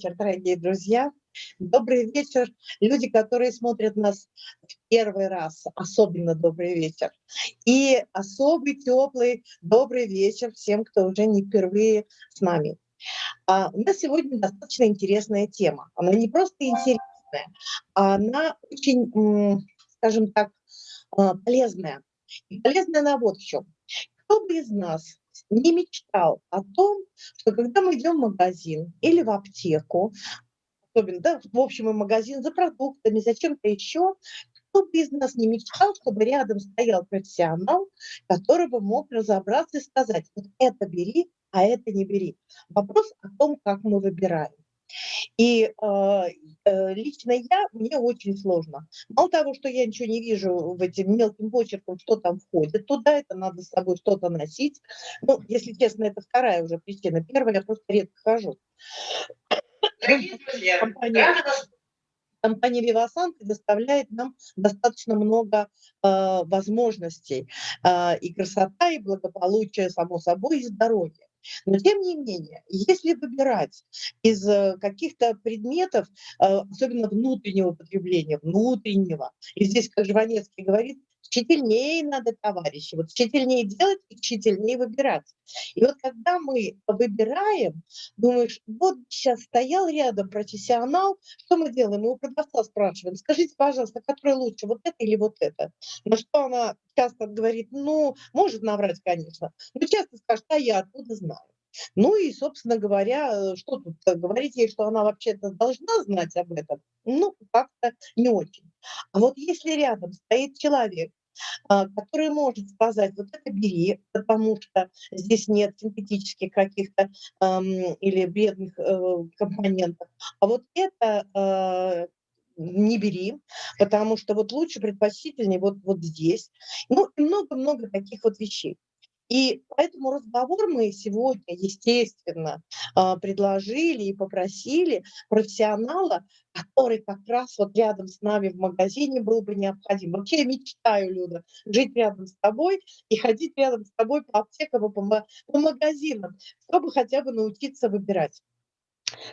вечер, дорогие друзья. Добрый вечер. Люди, которые смотрят нас в первый раз, особенно добрый вечер. И особый, теплый, добрый вечер всем, кто уже не впервые с нами. А у нас сегодня достаточно интересная тема. Она не просто интересная, а она очень, скажем так, а, полезная. И полезная она вот в чем. Кто бы из нас не мечтал о том, что когда мы идем в магазин или в аптеку, особенно, да, в общем, в магазин за продуктами, за чем-то еще, кто бы из нас не мечтал, чтобы рядом стоял профессионал, который бы мог разобраться и сказать, вот это бери, а это не бери. Вопрос о том, как мы выбираем. И э, э, лично я, мне очень сложно. Мало того, что я ничего не вижу в этим мелким почерком, что там входит туда, это надо с собой что-то носить. Ну, если честно, это вторая уже причина. Первая, я просто редко хожу. Компания, компания Vivasan предоставляет нам достаточно много э, возможностей. Э, и красота, и благополучие, само собой, и здоровье. Но тем не менее, если выбирать из э, каких-то предметов, э, особенно внутреннего потребления, внутреннего, и здесь, как Жванецкий говорит, тщательнее надо, товарищи, вот тщательнее делать и тщательнее выбирать. И вот когда мы выбираем, думаешь, вот сейчас стоял рядом профессионал, что мы делаем? Мы у продавца спрашиваем, скажите, пожалуйста, который лучше, вот это или вот это? На что она часто говорит, ну, может наврать, конечно, но часто скажет, а я откуда знаю. Ну и, собственно говоря, э, что тут э, говорить ей, что она вообще-то должна знать об этом? Ну, как-то не очень. А вот если рядом стоит человек, который может сказать, вот это бери, потому что здесь нет синтетических каких-то или бедных э, компонентов, а вот это э, не бери, потому что вот лучше, предпочтительнее вот, вот здесь. Ну, и много-много таких вот вещей. И поэтому разговор мы сегодня, естественно, а, предложили и попросили профессионала, который как раз вот рядом с нами в магазине был бы необходим. Вообще я мечтаю, Люда, жить рядом с тобой и ходить рядом с тобой по аптекам и по, по магазинам, чтобы хотя бы научиться выбирать.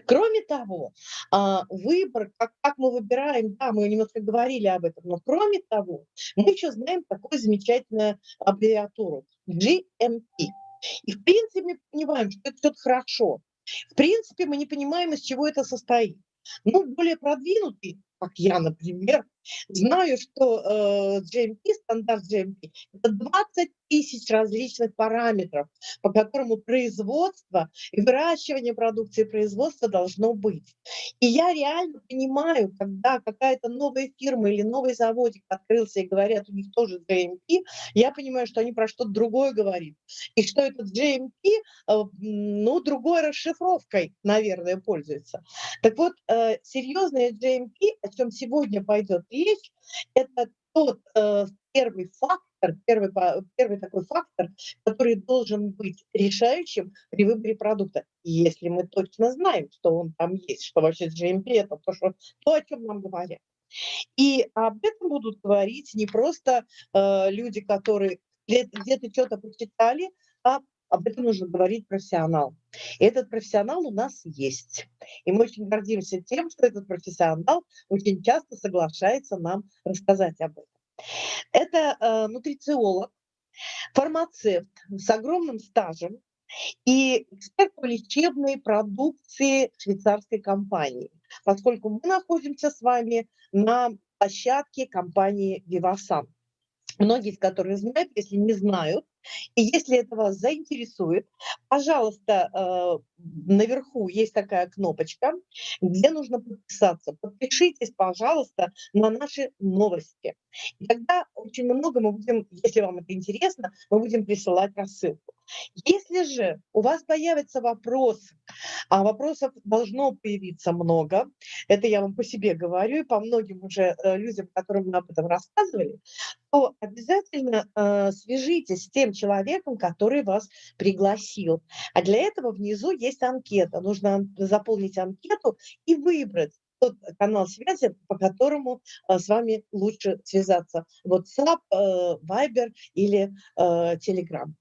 Кроме того, а, выбор, как, мы выбираем, да, мы немножко говорили об этом, но кроме того, мы еще знаем такую замечательную аббревиатуру GMP. И в принципе мы понимаем, что это что-то хорошо. В принципе мы не понимаем, из чего это состоит. Ну, более продвинутый, как я, например, знаю, что э, GMP, стандарт GMP, это 20 тысяч различных параметров, по которому производство и выращивание продукции производства должно быть. И я реально понимаю, когда какая-то новая фирма или новый заводик открылся и говорят, у них тоже GMP, я понимаю, что они про что-то другое говорят. И что этот GMP, э, ну, другой расшифровкой, наверное, пользуется. Так вот, э, серьезная GMP, о чем сегодня пойдет это тот э, первый фактор, первый, первый такой фактор, который должен быть решающим при выборе продукта. Если мы точно знаем, что он там есть, что вообще GMP это то, что, то о чем нам говорят. И об этом будут говорить не просто э, люди, которые где-то что-то почитали, а об этом нужно говорить профессионал. И этот профессионал у нас есть. И мы очень гордимся тем, что этот профессионал очень часто соглашается нам рассказать об этом. Это э, нутрициолог, фармацевт с огромным стажем и эксперт по лечебной продукции швейцарской компании, поскольку мы находимся с вами на площадке компании Vivasan. Многие из которых знают, если не знают, и если это вас заинтересует, пожалуйста, э, наверху есть такая кнопочка, где нужно подписаться. Подпишитесь, пожалуйста, на наши новости. И тогда очень много мы будем, если вам это интересно, мы будем присылать рассылку. Если же у вас появятся вопросы, а вопросов должно появиться много, это я вам по себе говорю, и по многим уже э, людям, которым мы об этом рассказывали, то обязательно э, свяжитесь с тем человеком, который вас пригласил. А для этого внизу есть анкета. Нужно заполнить анкету и выбрать тот канал связи, по которому э, с вами лучше связаться. WhatsApp, э, Viber или э, Telegram.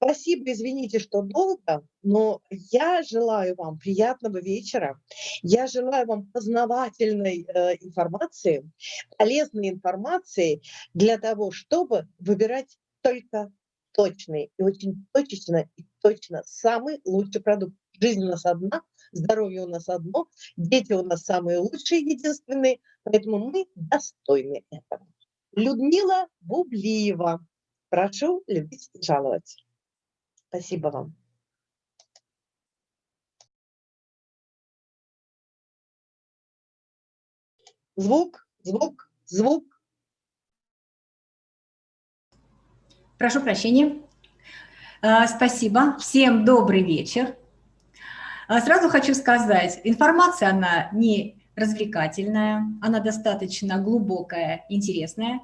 Спасибо, извините, что долго, но я желаю вам приятного вечера. Я желаю вам познавательной э, информации, полезной информации для того, чтобы выбирать только точный и очень точечно и точно самый лучший продукт. Жизнь у нас одна, здоровье у нас одно, дети у нас самые лучшие, единственные, поэтому мы достойны этого. Людмила Бублиева. Прошу любить и жаловать. Спасибо вам. Звук, звук, звук. Прошу прощения. А, спасибо. Всем добрый вечер. А, сразу хочу сказать, информация, она не развлекательная, она достаточно глубокая, интересная.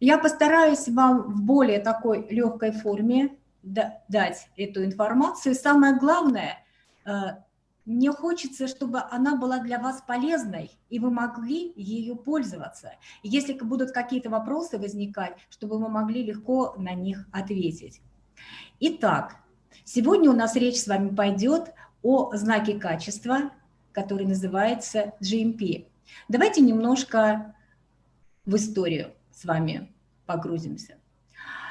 Я постараюсь вам в более такой легкой форме дать эту информацию. Самое главное, э, мне хочется, чтобы она была для вас полезной, и вы могли ею пользоваться. Если будут какие-то вопросы возникать, чтобы вы могли легко на них ответить. Итак, сегодня у нас речь с вами пойдет о знаке качества, который называется GMP. Давайте немножко в историю с вами погрузимся.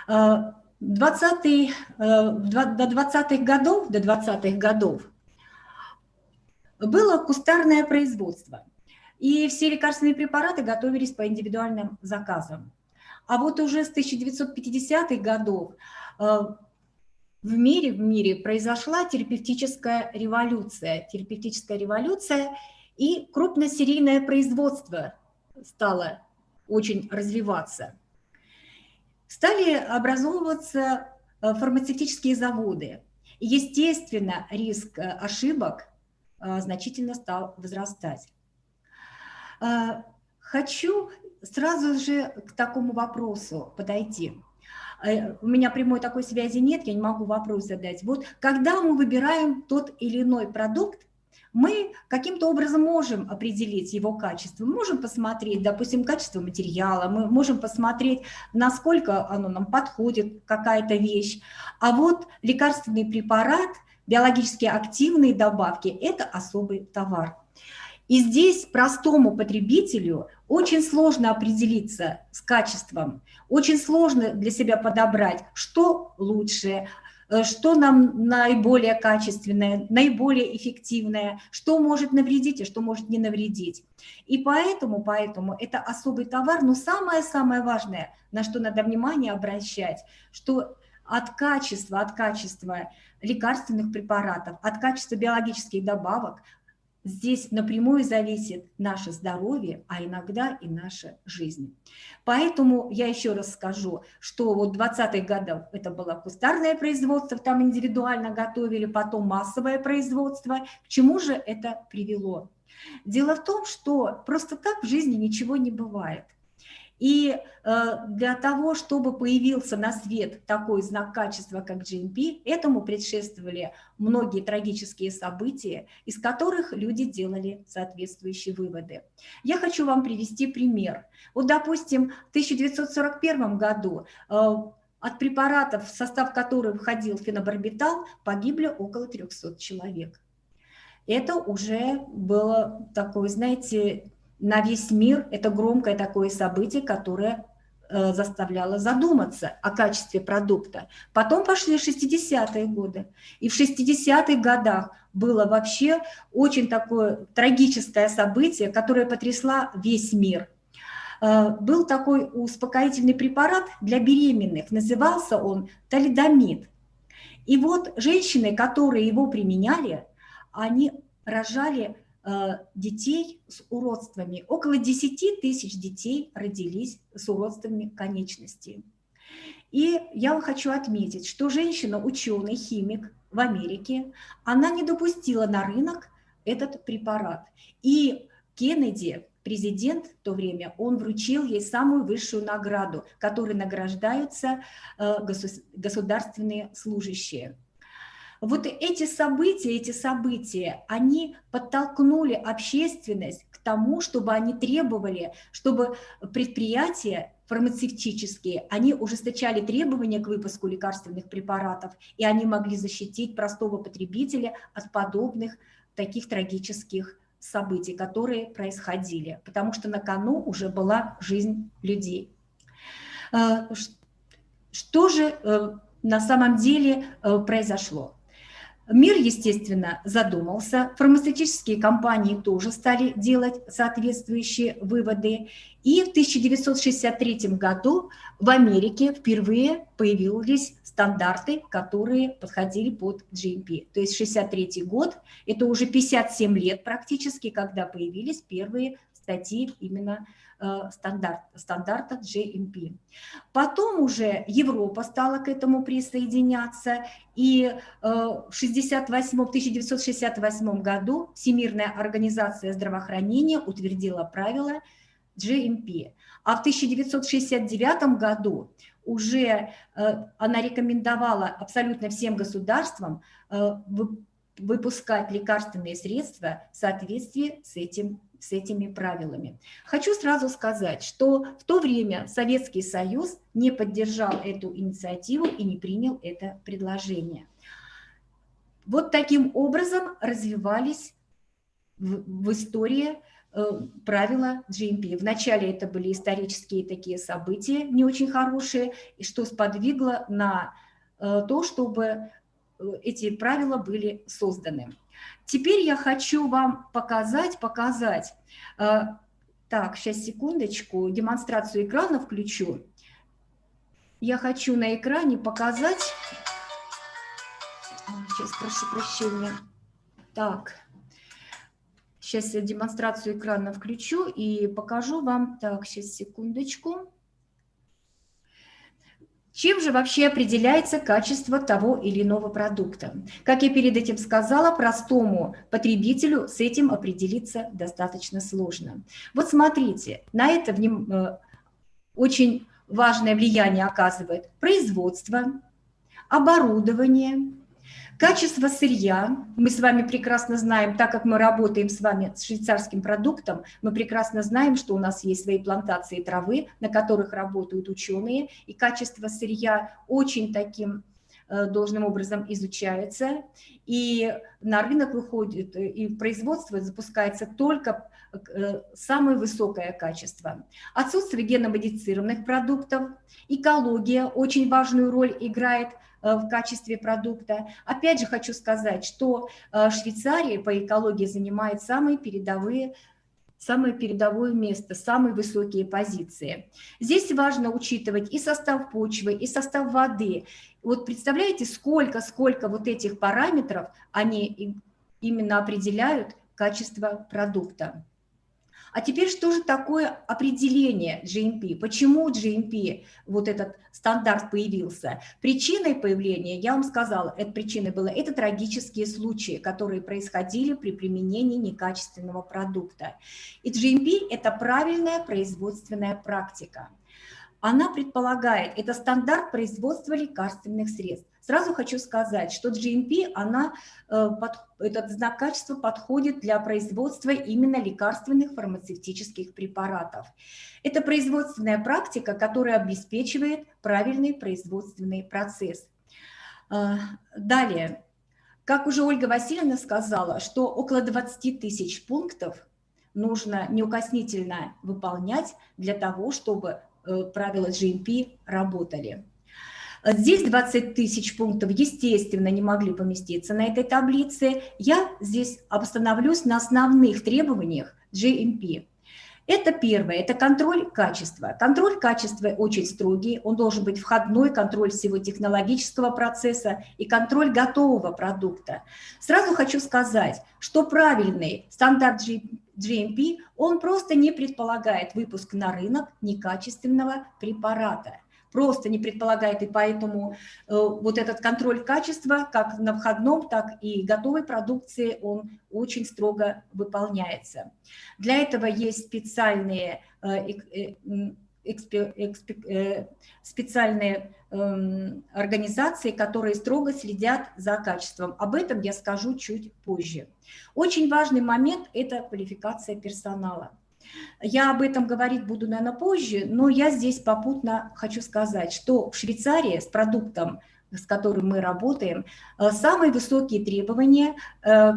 Э, 20 э, до 20-х годов, до 20-х годов было кустарное производство, и все лекарственные препараты готовились по индивидуальным заказам. А вот уже с 1950-х годов э, в мире, в мире произошла терапевтическая революция. Терапевтическая революция и крупносерийное производство стало очень развиваться стали образовываться э, фармацевтические заводы. Естественно, риск э, ошибок значительно стал возрастать. Хочу сразу же к такому вопросу подойти. У меня прямой такой связи нет, я не могу вопрос задать. Вот когда мы выбираем тот или иной продукт, мы каким-то образом можем определить его качество. Мы можем посмотреть, допустим, качество материала, мы можем посмотреть, насколько оно нам подходит, какая-то вещь. А вот лекарственный препарат, биологически активные добавки – это особый товар. И здесь простому потребителю очень сложно определиться с качеством, очень сложно для себя подобрать, что лучше, Э, что нам наиболее качественное, наиболее эффективное, что может навредить, а что может не навредить. И поэтому, поэтому это особый товар, но самое-самое важное, на что надо внимание обращать, что от качества, от качества лекарственных препаратов, от качества биологических добавок Здесь напрямую зависит наше здоровье, а иногда и наша жизнь. Поэтому я еще раз скажу, что вот 20-х годов это было кустарное производство, там индивидуально готовили, потом массовое производство. К чему же это привело? Дело в том, что просто так в жизни ничего не бывает. И э, для того, чтобы появился на свет такой знак качества, как GMP, этому предшествовали многие трагические события, из которых люди делали соответствующие выводы. Я хочу вам привести пример. Вот, допустим, в 1941 году э, от препаратов, в состав которых входил фенобарбитал, погибли около 300 человек. Это уже было такое, знаете, на весь мир это громкое такое событие, которое э, заставляло задуматься о качестве продукта. Потом пошли 60-е годы. И в 60-х годах было вообще очень такое трагическое событие, которое потрясло весь мир. Э, был такой успокоительный препарат для беременных, назывался он талидомид. И вот женщины, которые его применяли, они рожали детей с уродствами. Около 10 тысяч детей родились с уродствами конечностей. И я хочу отметить, что женщина, ученый, химик в Америке, она не допустила на рынок этот препарат. И Кеннеди, президент в то время, он вручил ей самую высшую награду, которой награждаются э, государственные служащие. Вот эти события, эти события, они подтолкнули общественность к тому, чтобы они требовали, чтобы предприятия фармацевтические, они ужесточали требования к выпуску лекарственных препаратов, и они могли защитить простого потребителя от подобных таких трагических событий, которые происходили, потому что на кону уже была жизнь людей. Э, что же э, на самом деле э, произошло? Мир, естественно, задумался, фармацевтические компании тоже стали делать соответствующие выводы. И в 1963 году в Америке впервые появились стандарты, которые подходили под GMP. То есть 63 год, это уже 57 лет практически, когда появились первые статьи именно стандарт, стандарта GMP. Потом уже Европа стала к этому присоединяться, и э, в 68, 1968 году Всемирная организация здравоохранения утвердила правила GMP. А в 1969 году уже э, она рекомендовала абсолютно всем государствам выпускать лекарственные средства в соответствии с этим с этими правилами. Хочу сразу сказать, что в то время Советский Союз не поддержал эту инициативу и не принял это предложение. Вот таким образом развивались в, в истории э, правила GMP. Вначале это были исторические такие события, не очень хорошие, и что сподвигло на э, то, чтобы э, эти правила были созданы. Теперь я хочу вам показать, показать. Э, так, сейчас секундочку, демонстрацию экрана включу. Я хочу на экране показать... Сейчас, прошу прощения. Так, сейчас я демонстрацию экрана включу и покажу вам. Так, сейчас, секундочку. Чем же вообще определяется качество того или иного продукта? Как я перед этим сказала, простому потребителю с этим определиться достаточно сложно. Вот смотрите, на это э, очень важное влияние оказывает производство, оборудование, Качество сырья, мы с вами прекрасно знаем, так как мы работаем с вами с швейцарским продуктом, мы прекрасно знаем, что у нас есть свои плантации травы, на которых работают ученые, и качество сырья очень таким э, должным образом изучается, и на рынок выходит, и производство запускается только э, самое высокое качество. Отсутствие геномодифицированных продуктов, экология очень важную роль играет – в качестве продукта. Опять же хочу сказать, что э, Швейцария по экологии занимает самые передовые самое передовое место, самые высокие позиции. Здесь важно учитывать и состав почвы, и состав воды. Вот представляете, сколько, сколько вот этих параметров они именно определяют качество продукта. А теперь что же такое определение GMP? Почему GMP, вот этот стандарт появился? Причиной появления, я вам сказала, это причиной было, это трагические случаи, которые происходили при применении некачественного продукта. И GMP – это правильная производственная практика. Она предполагает, это стандарт производства лекарственных средств. Сразу хочу сказать, что GMP, она, э, этот знак качества подходит для производства именно лекарственных фармацевтических препаратов. Это производственная практика, которая обеспечивает правильный производственный процесс. Э, далее, как уже Ольга Васильевна сказала, что около 20 тысяч пунктов нужно неукоснительно выполнять для того, чтобы э, правила GMP работали. Здесь 20 тысяч пунктов, естественно, не могли поместиться на этой таблице. Я здесь остановлюсь на основных требованиях GMP. Это первое, это контроль качества. Контроль качества очень строгий, он должен быть входной, контроль всего технологического процесса и контроль готового продукта. Сразу хочу сказать, что правильный стандарт GMP, он просто не предполагает выпуск на рынок некачественного препарата просто не предполагает, и поэтому э, вот этот контроль качества, как на входном, так и готовой продукции, он очень строго выполняется. Для этого есть специальные э, специальные эм, организации, которые строго следят за качеством. Об этом я скажу чуть позже. Очень важный момент – это квалификация персонала. Я об этом говорить буду, наверное, позже, но я здесь попутно хочу сказать, что в Швейцарии с продуктом, с которым мы работаем, э, самые высокие требования э,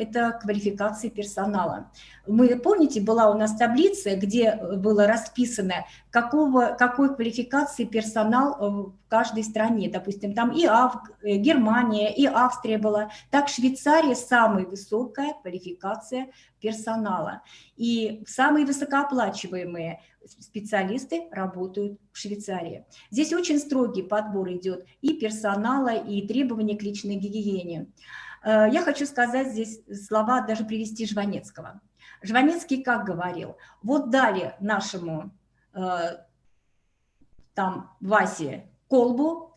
это квалификации персонала. Мы, помните, была у нас таблица, где было расписано, какого, какой квалификации персонал э, в каждой стране. Допустим, там и Ав, э, Германия, и Австрия была. Так Швейцария самая высокая квалификация персонала. И самые высокооплачиваемые специалисты работают в Швейцарии. Здесь очень строгий подбор идет и персонала, и требования к личной гигиене. Э, я хочу сказать здесь слова, даже привести Жванецкого. Жванецкий как говорил, вот дали нашему э, там Васе колбу,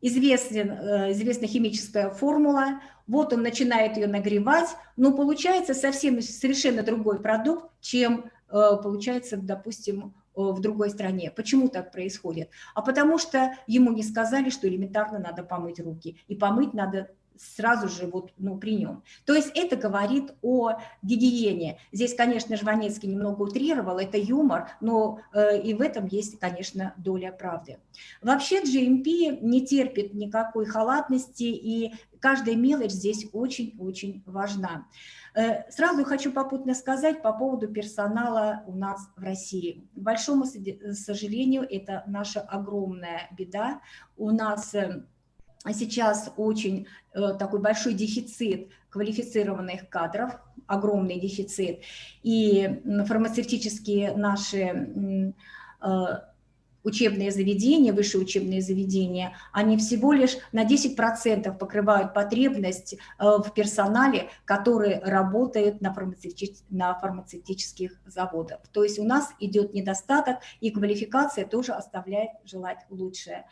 известен, э, известна химическая формула, вот он начинает ее нагревать, но получается совсем совершенно другой продукт, чем получается, допустим, в другой стране. Почему так происходит? А потому что ему не сказали, что элементарно надо помыть руки. И помыть надо сразу же вот, ну, при нем. То есть это говорит о гигиене. Здесь, конечно, Жванецкий немного утрировал, это юмор, но э, и в этом есть, конечно, доля правды. Вообще GMP не терпит никакой халатности, и каждая мелочь здесь очень-очень важна. Э, сразу хочу попутно сказать по поводу персонала у нас в России. К большому сожалению, это наша огромная беда. У нас э, сейчас очень э, такой большой дефицит квалифицированных кадров, огромный дефицит, и фармацевтические наши э, учебные заведения, высшие учебные заведения, они всего лишь на 10% покрывают потребность э, в персонале, который работает на, фармацевти на фармацевтических заводах. То есть у нас идет недостаток, и квалификация тоже оставляет желать лучшее.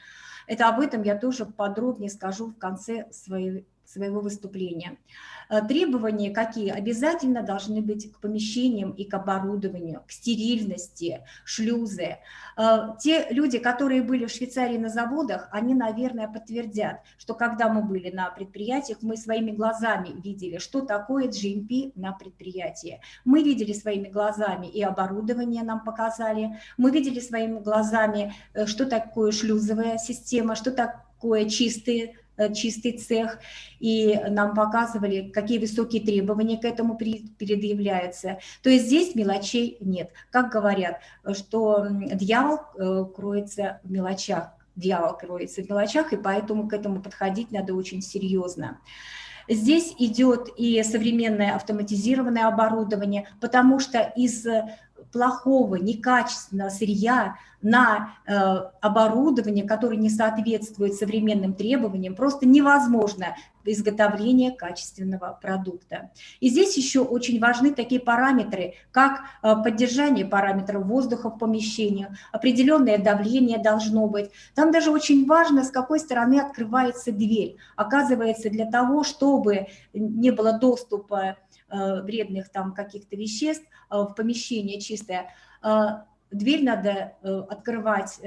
Это об этом я тоже подробнее скажу в конце своей своего выступления. Э, требования какие? Обязательно должны быть к помещениям и к оборудованию, к стерильности, шлюзы. Э, те люди, которые были в Швейцарии на заводах, они, наверное, подтвердят, что когда мы были на предприятиях, мы своими глазами видели, что такое GMP на предприятии. Мы видели своими глазами и оборудование нам показали, мы видели своими глазами, э, что такое шлюзовая система, что такое чистые Э, чистый цех, и нам показывали, какие высокие требования к этому предъявляются. То есть здесь мелочей нет. Как говорят, что дьявол э, кроется в мелочах, дьявол кроется в мелочах, и поэтому к этому подходить надо очень серьезно. Здесь идет и современное автоматизированное оборудование, потому что из плохого, некачественного сырья на э, оборудование, которое не соответствует современным требованиям, просто невозможно изготовление качественного продукта. И здесь еще очень важны такие параметры, как э, поддержание параметров воздуха в помещении, определенное давление должно быть. Там даже очень важно, с какой стороны открывается дверь. Оказывается, для того, чтобы не было доступа вредных там каких-то веществ э, в помещение чистое, э, дверь надо открывать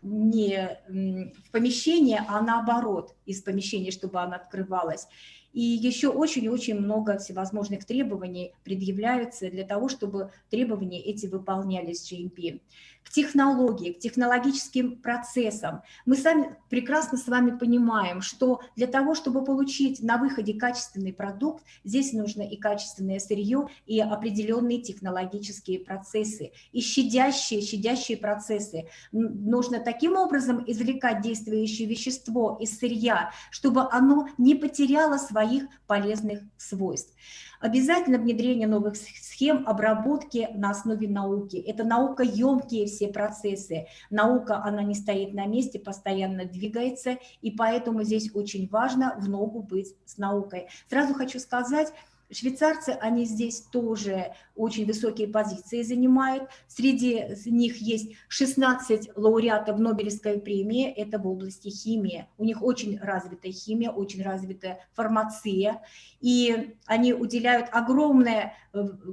не в помещение, а наоборот из помещения, чтобы она открывалась. И еще очень-очень много всевозможных требований предъявляются для того, чтобы требования эти выполнялись GMP к технологии, к технологическим процессам. Мы сами прекрасно с вами понимаем, что для того, чтобы получить на выходе качественный продукт, здесь нужно и качественное сырье, и определенные технологические процессы, и щадящие, щадящие процессы. Нужно таким образом извлекать действующее вещество из сырья, чтобы оно не потеряло своих полезных свойств. Обязательно внедрение новых схем обработки на основе науки. Это наукоемкие все процессы. Наука, она не стоит на месте, постоянно двигается, и поэтому здесь очень важно в ногу быть с наукой. Сразу хочу сказать, Швейцарцы, они здесь тоже очень высокие позиции занимают. Среди них есть 16 лауреатов Нобелевской премии, это в области химии. У них очень развитая химия, очень развитая фармация. И они уделяют огромное,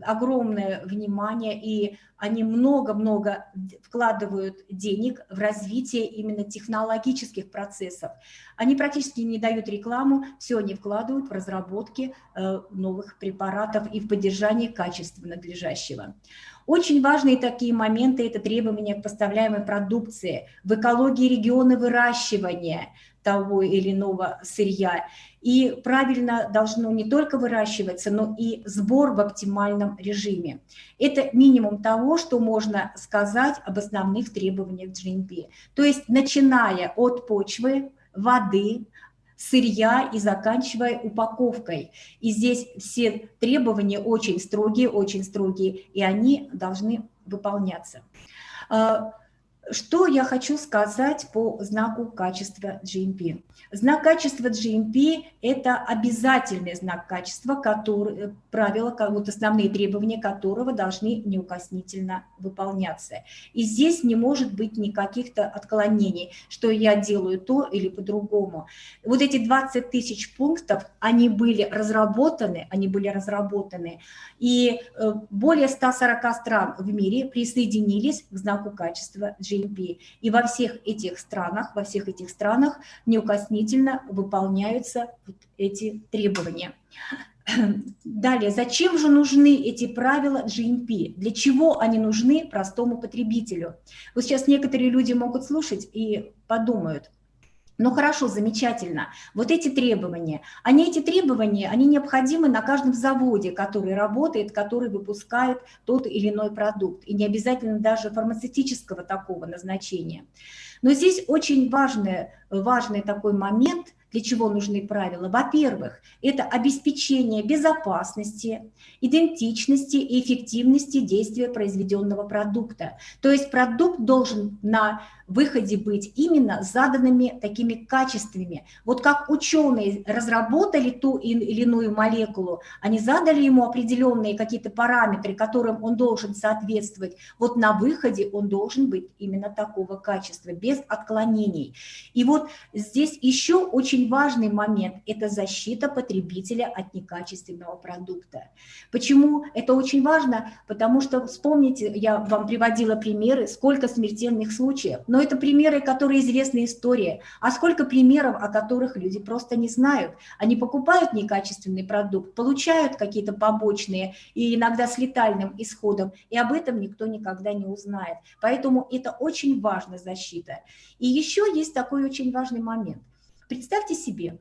огромное внимание, и они много-много вкладывают денег в развитие именно технологических процессов. Они практически не дают рекламу, все они вкладывают в разработки э, новых препаратов и в поддержание качества надлежащего. Очень важные такие моменты – это требования к поставляемой продукции, в экологии региона выращивания того или иного сырья. И правильно должно не только выращиваться, но и сбор в оптимальном режиме. Это минимум того, что можно сказать об основных требованиях GMP. То есть начиная от почвы, воды, сырья и заканчивая упаковкой. И здесь все требования очень строгие, очень строгие, и они должны выполняться. Что я хочу сказать по знаку качества GMP? Знак качества GMP – это обязательный знак качества, который, э, правила, вот основные требования которого должны неукоснительно выполняться. И здесь не может быть никаких-то отклонений, что я делаю то или по-другому. Вот эти 20 тысяч пунктов, они были разработаны, они были разработаны, и э, более 140 стран в мире присоединились к знаку качества GMP. GMP. И во всех этих странах, во всех этих странах неукоснительно выполняются вот эти требования. Далее, зачем же нужны эти правила GMP? Для чего они нужны простому потребителю? Вот сейчас некоторые люди могут слушать и подумают, ну хорошо, замечательно. Вот эти требования, они эти требования, они необходимы на каждом заводе, который работает, который выпускает тот или иной продукт. И не обязательно даже фармацевтического такого назначения. Но здесь очень важный, важный такой момент – для чего нужны правила? Во-первых, это обеспечение безопасности, идентичности и эффективности действия произведенного продукта. То есть продукт должен на выходе быть именно заданными такими качествами. Вот как ученые разработали ту или иную молекулу, они задали ему определенные какие-то параметры, которым он должен соответствовать. Вот на выходе он должен быть именно такого качества, без отклонений. И вот здесь еще очень важный момент – это защита потребителя от некачественного продукта. Почему это очень важно? Потому что, вспомните, я вам приводила примеры, сколько смертельных случаев, но это примеры, которые известны истории. А сколько примеров, о которых люди просто не знают. Они покупают некачественный продукт, получают какие-то побочные и иногда с летальным исходом, и об этом никто никогда не узнает. Поэтому это очень важная защита. И еще есть такой очень важный момент. Представьте себе,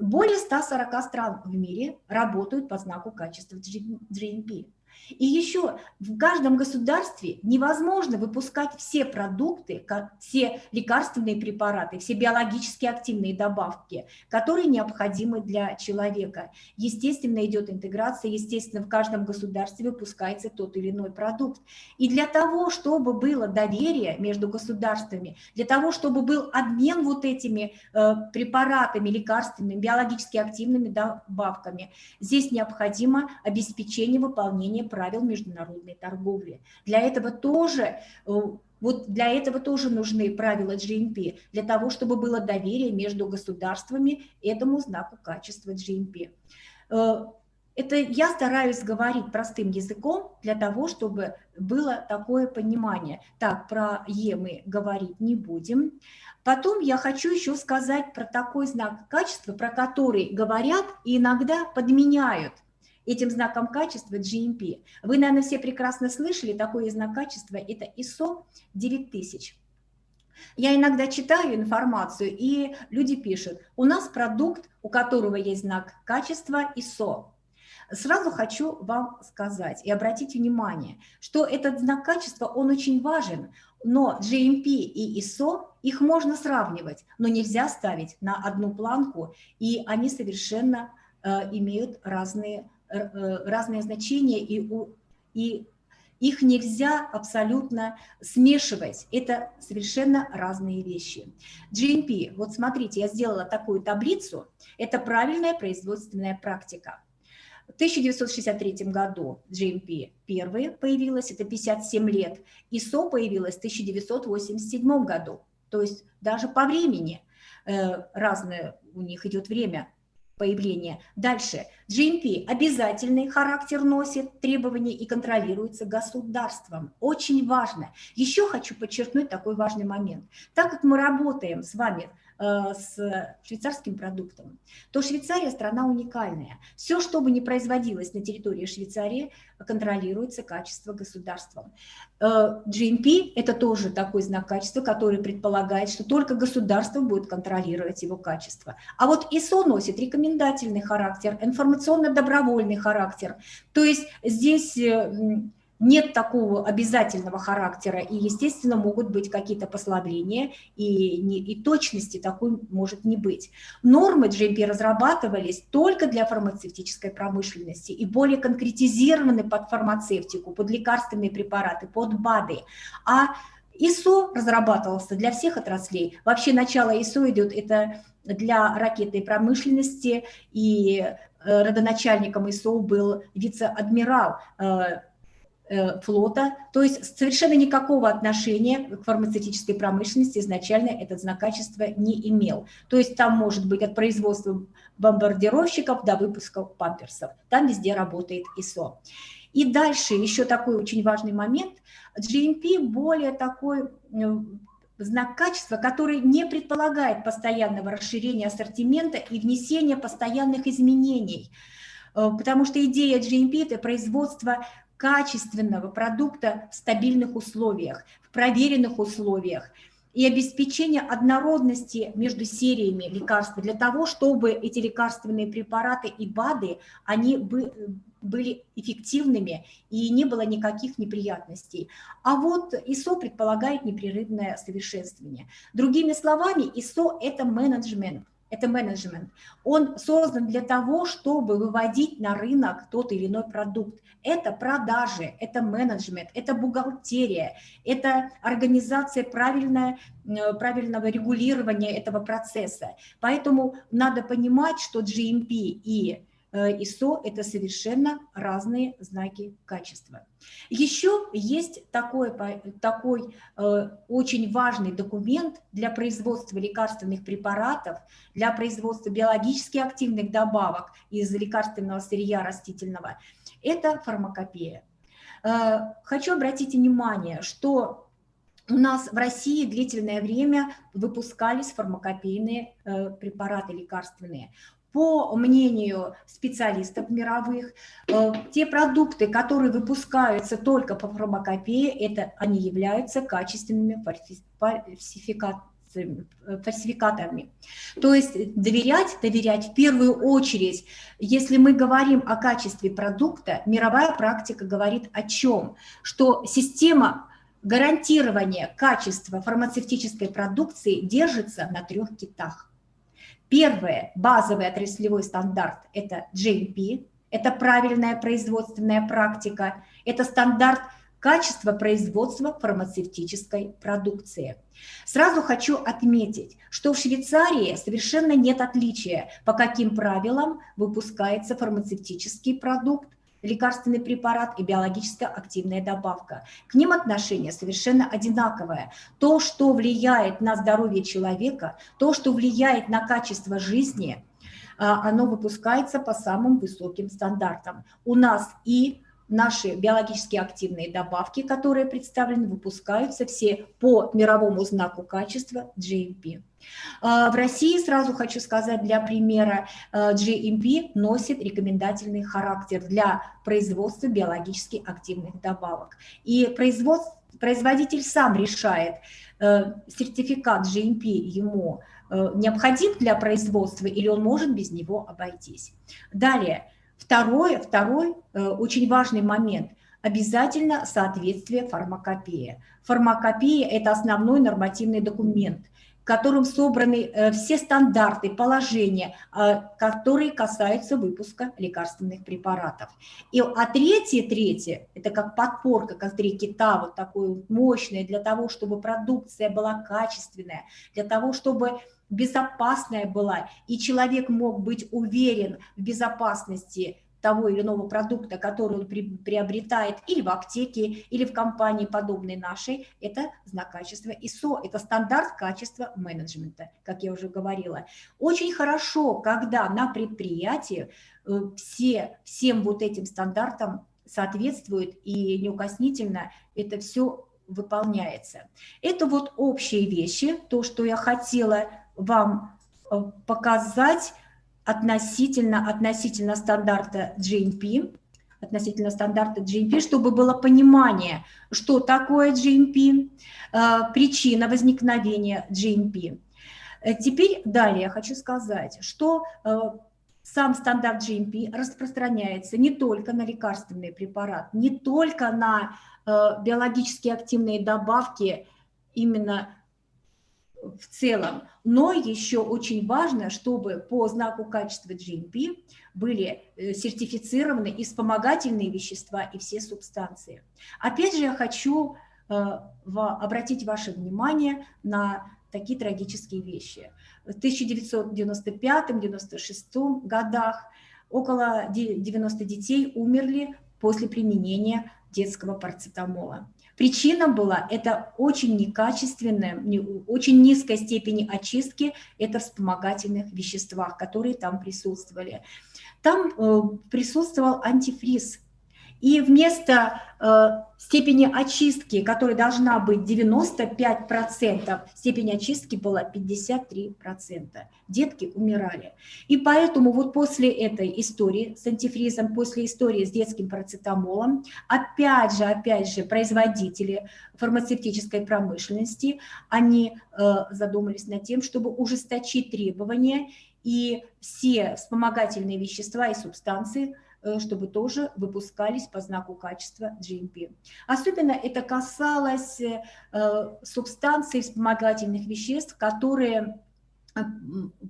более 140 стран в мире работают по знаку качества GMP. И еще в каждом государстве невозможно выпускать все продукты, все лекарственные препараты, все биологически активные добавки, которые необходимы для человека. Естественно, идет интеграция, естественно, в каждом государстве выпускается тот или иной продукт. И для того, чтобы было доверие между государствами, для того, чтобы был обмен вот этими э, препаратами лекарственными, биологически активными добавками, здесь необходимо обеспечение выполнения правил международной торговли. Для этого тоже э, вот для этого тоже нужны правила GMP, для того, чтобы было доверие между государствами этому знаку качества GMP. Э, это я стараюсь говорить простым языком для того, чтобы было такое понимание. Так, про Е мы говорить не будем. Потом я хочу еще сказать про такой знак качества, про который говорят и иногда подменяют этим знаком качества GMP. Вы, наверное, все прекрасно слышали, такой знак качества – это ISO 9000. Я иногда читаю информацию, и люди пишут, у нас продукт, у которого есть знак качества ISO. Сразу хочу вам сказать и обратить внимание, что этот знак качества, он очень важен, но GMP и ISO, их можно сравнивать, но нельзя ставить на одну планку, и они совершенно э, имеют разные разные значения, и, и их нельзя абсолютно смешивать. Это совершенно разные вещи. GMP, вот смотрите, я сделала такую таблицу, это правильная производственная практика. В 1963 году GMP первые появилась, это 57 лет, ISO появилась в 1987 году. То есть даже по времени э, разное у них идет время появления. Дальше. GMP обязательный характер носит, требования и контролируется государством. Очень важно. Еще хочу подчеркнуть такой важный момент. Так как мы работаем с вами с швейцарским продуктом, то Швейцария страна уникальная. Все, что бы ни производилось на территории Швейцарии, контролируется качество государством. Э, GMP – это тоже такой знак качества, который предполагает, что только государство будет контролировать его качество. А вот ISO носит рекомендательный характер, информационно-добровольный характер. То есть здесь э, нет такого обязательного характера, и, естественно, могут быть какие-то послабления, и, не, и точности такой может не быть. Нормы GMP разрабатывались только для фармацевтической промышленности и более конкретизированы под фармацевтику, под лекарственные препараты, под БАДы. А ИСО разрабатывался для всех отраслей. Вообще начало ИСО идет это для ракетной промышленности, и э, родоначальником ИСО был вице-адмирал э, флота, то есть совершенно никакого отношения к фармацевтической промышленности изначально этот знак качества не имел. То есть там может быть от производства бомбардировщиков до выпуска памперсов, там везде работает ISO. И дальше еще такой очень важный момент, GMP более такой э, знак качества, который не предполагает постоянного расширения ассортимента и внесения постоянных изменений, э, потому что идея GMP – это производство качественного продукта в стабильных условиях, в проверенных условиях и обеспечение однородности между сериями лекарств для того, чтобы эти лекарственные препараты и БАДы, они были эффективными и не было никаких неприятностей. А вот ИСО предполагает непрерывное совершенствование. Другими словами, ИСО – это менеджмент, это менеджмент. Он создан для того, чтобы выводить на рынок тот или иной продукт. Это продажи, это менеджмент, это бухгалтерия, это организация правильная, э, правильного регулирования этого процесса. Поэтому надо понимать, что GMP и ISO э, – это совершенно разные знаки качества. Еще есть такой, такой э, очень важный документ для производства лекарственных препаратов, для производства биологически активных добавок из лекарственного сырья растительного. Это фармакопея. Э, хочу обратить внимание, что у нас в России длительное время выпускались фармакопейные препараты лекарственные по мнению специалистов мировых, э, те продукты, которые выпускаются только по фармакопее, это они являются качественными фальсификаторами. То есть доверять, доверять в первую очередь, если мы говорим о качестве продукта, мировая практика говорит о чем? Что система гарантирования качества фармацевтической продукции держится на трех китах. Первое, базовый отраслевой стандарт – это GMP, это правильная производственная практика, это стандарт качества производства фармацевтической продукции. Сразу хочу отметить, что в Швейцарии совершенно нет отличия, по каким правилам выпускается фармацевтический продукт, лекарственный препарат и биологическая активная добавка. К ним отношение совершенно одинаковое. То, что влияет на здоровье человека, то, что влияет на качество жизни, а, оно выпускается по самым высоким стандартам. У нас и наши биологически активные добавки, которые представлены, выпускаются все по мировому знаку качества GMP. А, в России, сразу хочу сказать, для примера, а, GMP носит рекомендательный характер для производства биологически активных добавок. И производитель сам решает, э, сертификат GMP ему необходим для производства или он может без него обойтись. Далее, второй э, очень важный момент – обязательно соответствие фармакопии. Фармакопия – это основной нормативный документ, в котором собраны э, все стандарты, положения, э, которые касаются выпуска лекарственных препаратов. И, а третье, третье – это как подпорка, как три кита, вот такое мощное, для того, чтобы продукция была качественная, для того, чтобы безопасная была, и человек мог быть уверен в безопасности того или иного продукта, который он при, приобретает или в аптеке, или в компании, подобной нашей, это знак качества ISO, это стандарт качества менеджмента, как я уже говорила. Очень хорошо, когда на предприятии э, все, всем вот этим стандартам соответствует и неукоснительно это все выполняется. Это вот общие вещи, то, что я хотела вам э, показать относительно, относительно стандарта GMP, относительно стандарта GMP, чтобы было понимание, что такое GMP, э, причина возникновения GMP. Э, теперь далее я хочу сказать, что сам стандарт GMP распространяется не только на лекарственные препараты, не только на Э, биологически активные добавки именно в целом, но еще очень важно, чтобы по знаку качества GMP были э, сертифицированы и вспомогательные вещества, и все субстанции. Опять же, я хочу э, обратить ваше внимание на такие трагические вещи. В 1995-1996 годах около 90 детей умерли после применения детского парацетамола. Причина была это очень некачественная, очень низкой степени очистки, это вспомогательных веществах, которые там присутствовали. Там э, присутствовал антифриз, и вместо э, степени очистки, которая должна быть 95%, степень очистки была 53%. Детки умирали. И поэтому вот после этой истории с антифризом, после истории с детским парацетамолом, опять же, опять же, производители фармацевтической промышленности, они э, задумались над тем, чтобы ужесточить требования и все вспомогательные вещества и субстанции – чтобы тоже выпускались по знаку качества GMP. Особенно это касалось э, субстанций вспомогательных веществ, которые э,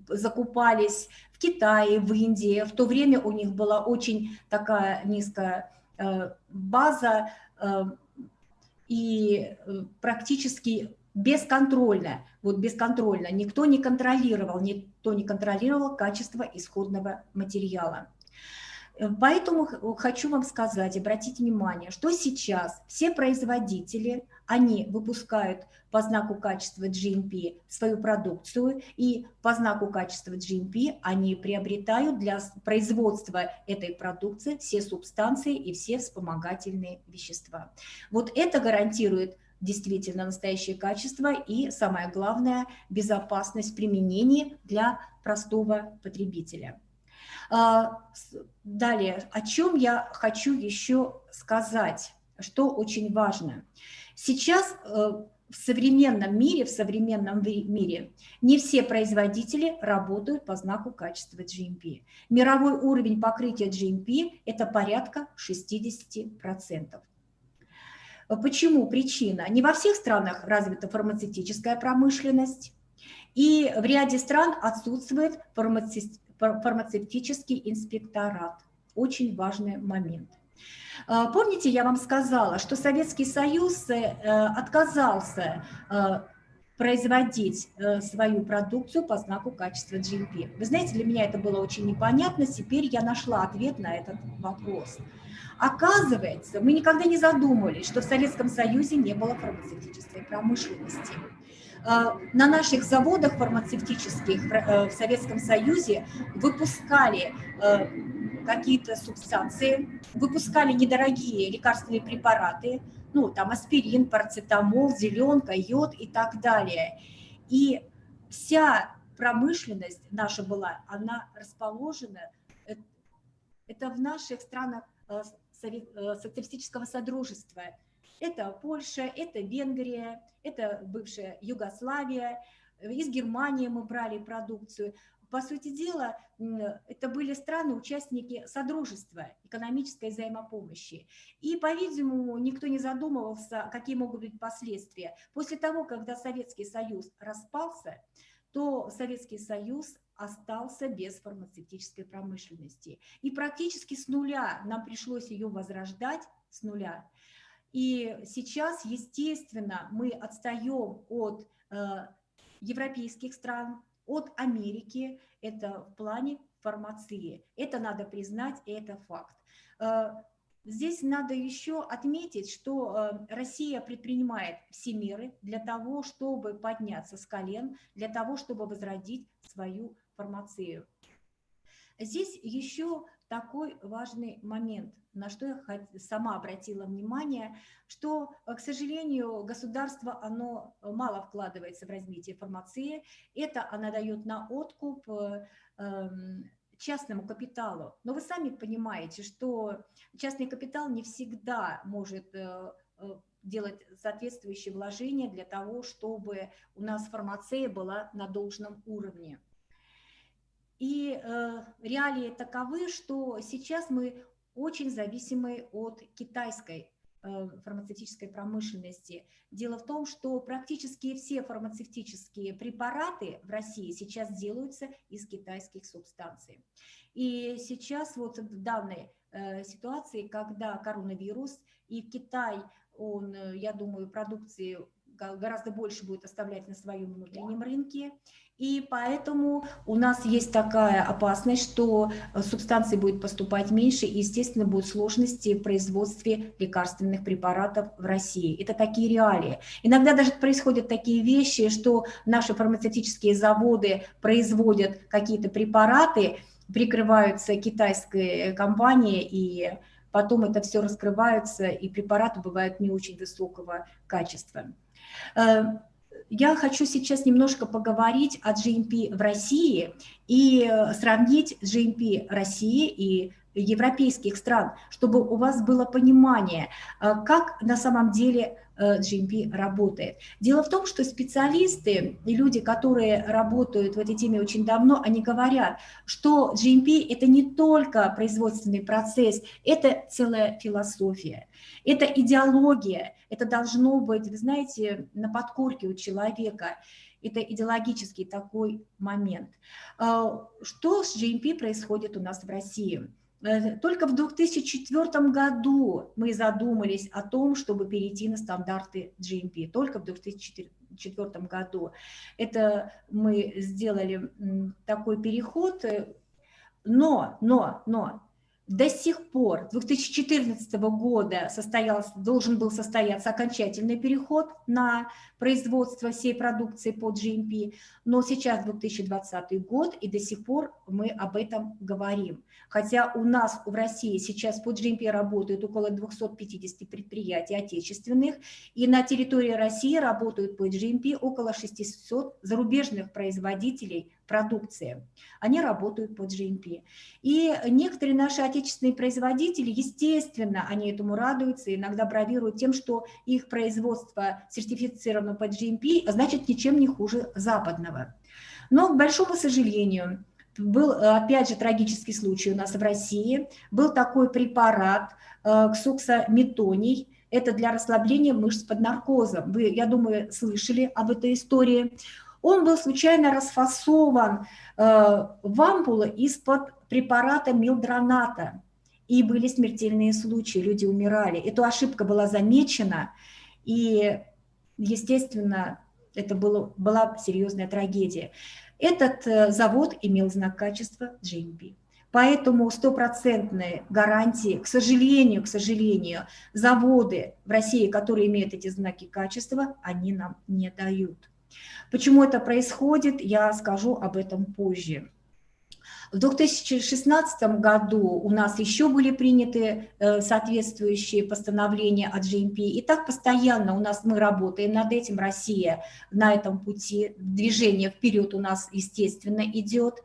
закупались в Китае, в Индии. В то время у них была очень такая низкая база и практически бесконтрольно, вот бесконтрольно, никто не контролировал, никто не контролировал качество исходного материала. Поэтому хочу вам сказать, обратите внимание, что сейчас все производители, они выпускают по знаку качества GMP свою продукцию, и по знаку качества GMP они приобретают для производства этой продукции все субстанции и все вспомогательные вещества. Вот это гарантирует действительно настоящее качество и, самое главное, безопасность применения для простого потребителя. А, далее, о чем я хочу еще сказать, что очень важно. Сейчас э, в современном мире, в современном мире не все производители работают по знаку качества GMP. Мировой уровень покрытия GMP – это порядка 60%. Почему причина? Не во всех странах развита фармацевтическая промышленность, и в ряде стран отсутствует фармацевтическая фармацевтический инспекторат. Очень важный момент. А, помните, я вам сказала, что Советский Союз э, отказался э, производить э, свою продукцию по знаку качества GMP. Вы знаете, для меня это было очень непонятно, теперь я нашла ответ на этот вопрос. Оказывается, мы никогда не задумывались, что в Советском Союзе не было фармацевтической промышленности. А, на наших заводах фармацевтических э, в Советском Союзе выпускали э, какие-то субстанции, выпускали недорогие лекарственные препараты, ну, там аспирин, парацетамол, зеленка, йод и так далее. И вся промышленность наша была, она расположена, э, это в наших странах социалистического содружества – это Польша, это Венгрия, это бывшая Югославия, из Германии мы брали продукцию. По сути дела, это были страны-участники Содружества экономической взаимопомощи. И, по-видимому, никто не задумывался, какие могут быть последствия. После того, когда Советский Союз распался, то Советский Союз остался без фармацевтической промышленности. И практически с нуля нам пришлось ее возрождать, с нуля. И сейчас, естественно, мы отстаем от э, европейских стран, от Америки, это в плане фармации. Это надо признать, это факт. Э, здесь надо еще отметить, что э, Россия предпринимает все меры для того, чтобы подняться с колен, для того, чтобы возродить свою фармацию. Здесь еще такой важный момент, на что я сама обратила внимание, что, э, к сожалению, государство, оно мало вкладывается в развитие фармации. Это она дает на откуп эм, частному капиталу. Но вы сами понимаете, что частный капитал не всегда может э, э, делать соответствующие вложения для того, чтобы у нас фармация была на должном уровне. И э, реалии таковы, что сейчас мы очень зависимы от китайской Э, фармацевтической промышленности. Дело в том, что практически все фармацевтические препараты в России сейчас делаются из китайских субстанций. И сейчас вот в данной э, ситуации, когда коронавирус и Китай, он, э, я думаю, продукции гораздо больше будет оставлять на своем внутреннем рынке. И поэтому у нас есть такая опасность, что э, субстанции будет поступать меньше, и, естественно, будут сложности в производстве лекарственных препаратов в России. Это такие реалии. Иногда даже происходят такие вещи, что наши фармацевтические заводы производят какие-то препараты, прикрываются китайской компанией, и потом это все раскрывается, и препараты бывают не очень высокого качества. Я хочу сейчас немножко поговорить о GMP в России и э, сравнить GMP России и европейских стран, чтобы у вас было понимание, э, как на самом деле GMP работает. Дело в том, что специалисты и люди, которые работают в этой теме очень давно, они говорят, что GMP – это не только производственный процесс, это целая философия. Это идеология, это должно быть, вы знаете, на подкорке у человека. Это идеологический такой момент. А, что с GMP происходит у нас в России? Э, только в 2004 году мы задумались о том, чтобы перейти на стандарты GMP. Только в 2004 году. Это мы сделали такой переход. Э, но, но, но до сих пор, 2014 года состоялся, должен был состояться окончательный переход на производство всей продукции по GMP, но сейчас 2020 год, и до сих пор мы об этом говорим. Хотя у нас в России сейчас по GMP работают около 250 предприятий отечественных, и на территории России работают по GMP около 600 зарубежных производителей продукции. Они работают по GMP. И некоторые наши отечественные производители, естественно, они этому радуются, иногда бравируют тем, что их производство сертифицировано по GMP, значит, ничем не хуже западного. Но, к большому сожалению, был, опять же, трагический случай у нас в России. Был такой препарат э, ксуксометоний, это для расслабления мышц под наркозом. Вы, я думаю, слышали об этой истории он был случайно расфасован э, в ампулы из-под препарата милдроната. И были смертельные случаи, люди умирали. Эта ошибка была замечена, и, естественно, это было, была серьезная трагедия. Этот э, завод имел знак качества GMP. Поэтому стопроцентные гарантии, к сожалению, к сожалению, заводы в России, которые имеют эти знаки качества, они нам не дают. Почему это происходит, я скажу об этом позже. В 2016 году у нас еще были приняты э, соответствующие постановления от GMP, и так постоянно у нас мы работаем над этим, Россия на этом пути, движение вперед у нас, естественно, идет.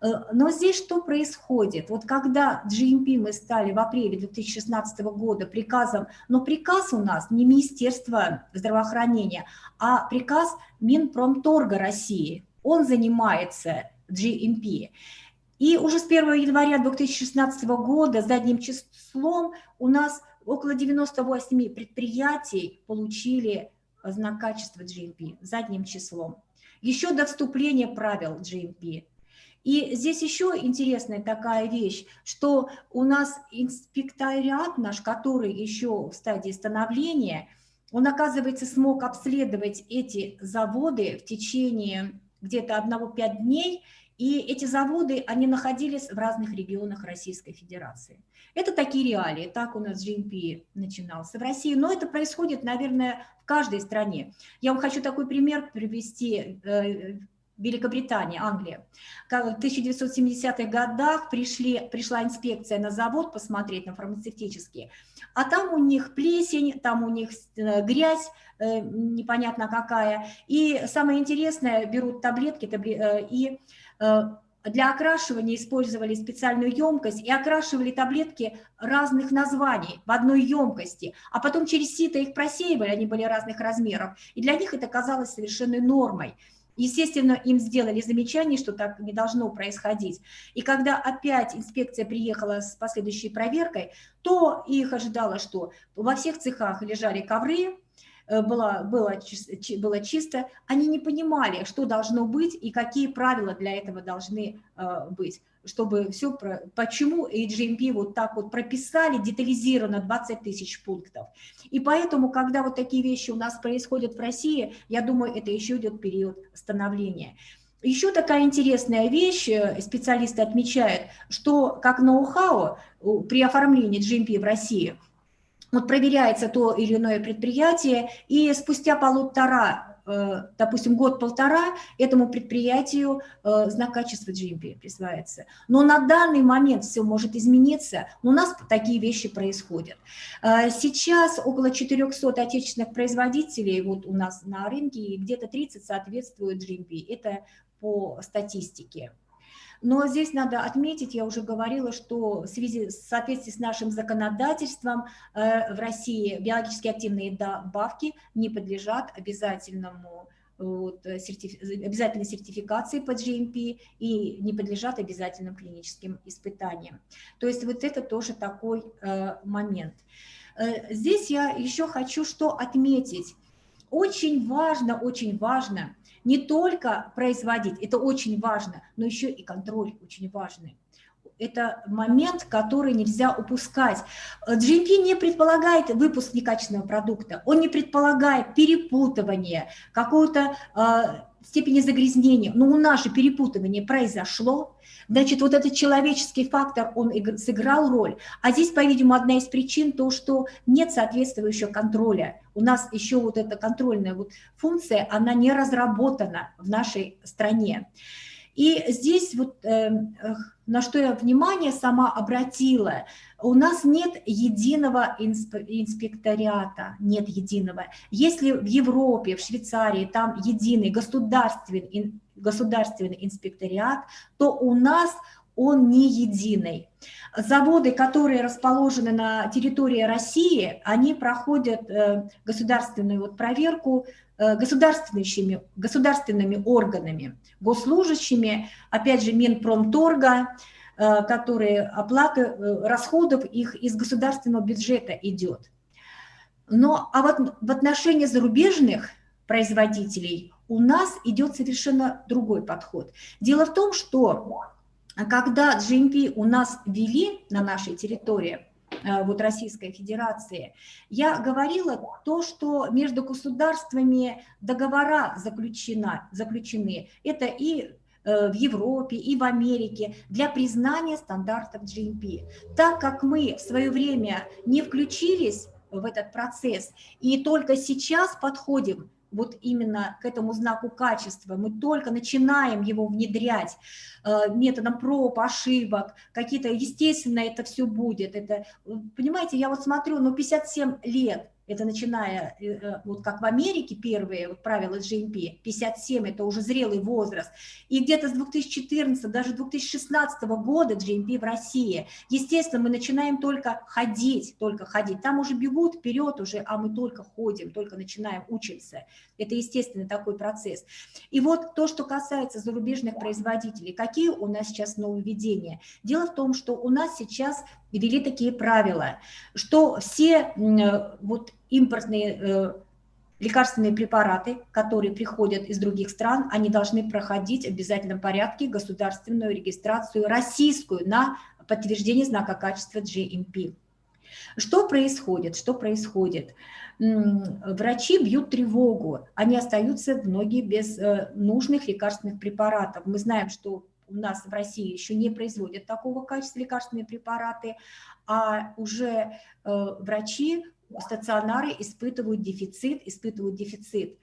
Э, но здесь что происходит? Вот когда GMP мы стали в апреле 2016 года приказом, но приказ у нас не Министерство здравоохранения, а приказ Минпромторга России, он занимается GMP. И уже с 1 января 2016 года задним числом у нас около 98 предприятий получили знак качества GMP задним числом. Еще до вступления правил GMP и здесь еще интересная такая вещь, что у нас инспекториат наш, который еще в стадии становления, он, оказывается, смог обследовать эти заводы в течение где-то одного-пять дней, И эти заводы, они находились в разных регионах Российской Федерации. Это такие реалии, так у нас GMP начинался в России, но это происходит, наверное, в каждой стране. Я вам хочу такой пример привести э, Великобритания, Англия. В 1970-х годах пришли, пришла инспекция на завод посмотреть на фармацевтические, а там у них плесень, там у них э, грязь, э, непонятно какая. И самое интересное, берут таблетки э, и для окрашивания использовали специальную емкость и окрашивали таблетки разных названий в одной емкости, а потом через сито их просеивали, они были разных размеров, и для них это казалось совершенной нормой. Естественно, им сделали замечание, что так не должно происходить. И когда опять инспекция приехала с последующей проверкой, то их ожидало, что во всех цехах лежали ковры, э, было, было, было чисто, они не понимали, что должно быть и какие правила для этого должны э, быть чтобы все, про, почему HMP вот так вот прописали детализированно 20 тысяч пунктов. И поэтому, когда вот такие вещи у нас происходят в России, я думаю, это еще идет период становления. Еще такая интересная вещь, э, специалисты отмечают, что как ноу-хау при оформлении GMP в России, вот проверяется то или иное предприятие, и спустя полутора Э, допустим, год-полтора этому предприятию э, знак качества GMP присваивается. Но на данный момент все может измениться, у нас такие вещи происходят. Э, сейчас около 400 отечественных производителей вот у нас на рынке, и где-то 30 соответствуют GMP. Это по статистике. Но здесь надо отметить, я уже говорила, что в связи в соответствии с нашим законодательством э, в России биологически активные добавки не подлежат обязательному вот, сертиф... обязательной сертификации по GMP и не подлежат обязательным клиническим испытаниям. То есть вот это тоже такой э, момент. Э, здесь я еще хочу что отметить. Очень важно, очень важно не только производить, это очень важно, но еще и контроль очень важный. Это момент, который нельзя упускать. GMP не предполагает выпуск некачественного продукта, он не предполагает перепутывание, какого-то э, степени загрязнения. Но у нас же перепутывание произошло, Значит, вот этот человеческий фактор, он сыграл роль. А здесь, по-видимому, одна из причин то, что нет соответствующего контроля. У нас еще вот эта контрольная вот функция, она не разработана в нашей стране. И здесь вот э, на что я внимание сама обратила, у нас нет единого инспекториата, нет единого. Если в Европе, в Швейцарии там единый государственный, государственный инспекториат, то у нас он не единый. Заводы, которые расположены на территории России, они проходят э, государственную вот проверку э, государственными, государственными органами, госслужащими, опять же, Минпромторга, которые оплата расходов их из государственного бюджета идет. Но а вот в отношении зарубежных производителей у нас идет совершенно другой подход. Дело в том, что когда GMP у нас ввели на нашей территории, э, вот Российской Федерации, я говорила то, что между государствами договора заключена, заключены. Это и э, в Европе и в Америке для признания стандартов GMP. Так как мы в свое время не включились в этот процесс и только сейчас подходим вот именно к этому знаку качества, мы только начинаем его внедрять э, методом проб, ошибок, какие-то, естественно, это все будет. Это, понимаете, я вот смотрю, ну, 57 лет, это начиная, э, э, вот как в Америке первые вот правила GMP, 57 это уже зрелый возраст, и где-то с 2014, даже 2016 года GMP в России. Естественно, мы начинаем только ходить, только ходить, там уже бегут вперед уже, а мы только ходим, только начинаем учиться. Это естественный такой процесс. И вот то, что касается зарубежных производителей, какие у нас сейчас нововведения? Дело в том, что у нас сейчас ввели такие правила, что все вот импортные э, лекарственные препараты, которые приходят из других стран, они должны проходить в обязательном порядке государственную регистрацию российскую на подтверждение знака качества GMP. Что происходит? Что происходит? Врачи бьют тревогу, они остаются многие без э, нужных лекарственных препаратов. Мы знаем, что у нас в России еще не производят такого качества лекарственные препараты, а уже врачи, стационары испытывают дефицит, испытывают дефицит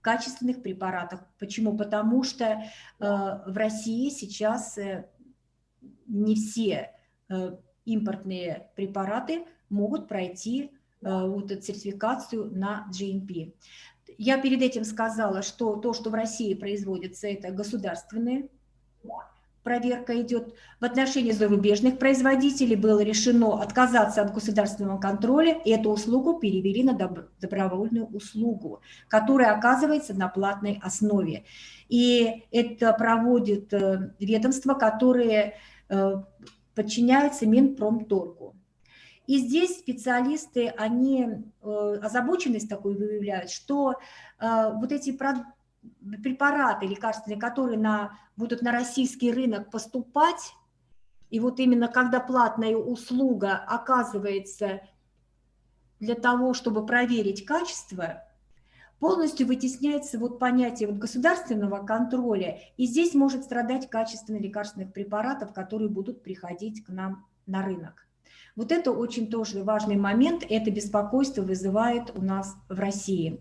качественных препаратах. Почему? Потому что в России сейчас не все импортные препараты могут пройти вот эту сертификацию на GMP. Я перед этим сказала, что то, что в России производится, это государственные проверка идет. В отношении зарубежных производителей было решено отказаться от государственного контроля, и эту услугу перевели на добровольную услугу, которая оказывается на платной основе. И это проводит э, ведомства, которые э, подчиняются Минпромторгу. И здесь специалисты, они э, озабоченность такую выявляют, что вот эти препараты лекарственные, которые на, будут на российский рынок поступать, и вот именно когда платная услуга оказывается для того, чтобы проверить качество, полностью вытесняется вот понятие вот государственного контроля, и здесь может страдать качество лекарственных препаратов, которые будут приходить к нам на рынок. Вот это очень тоже важный момент, это беспокойство вызывает у нас в России.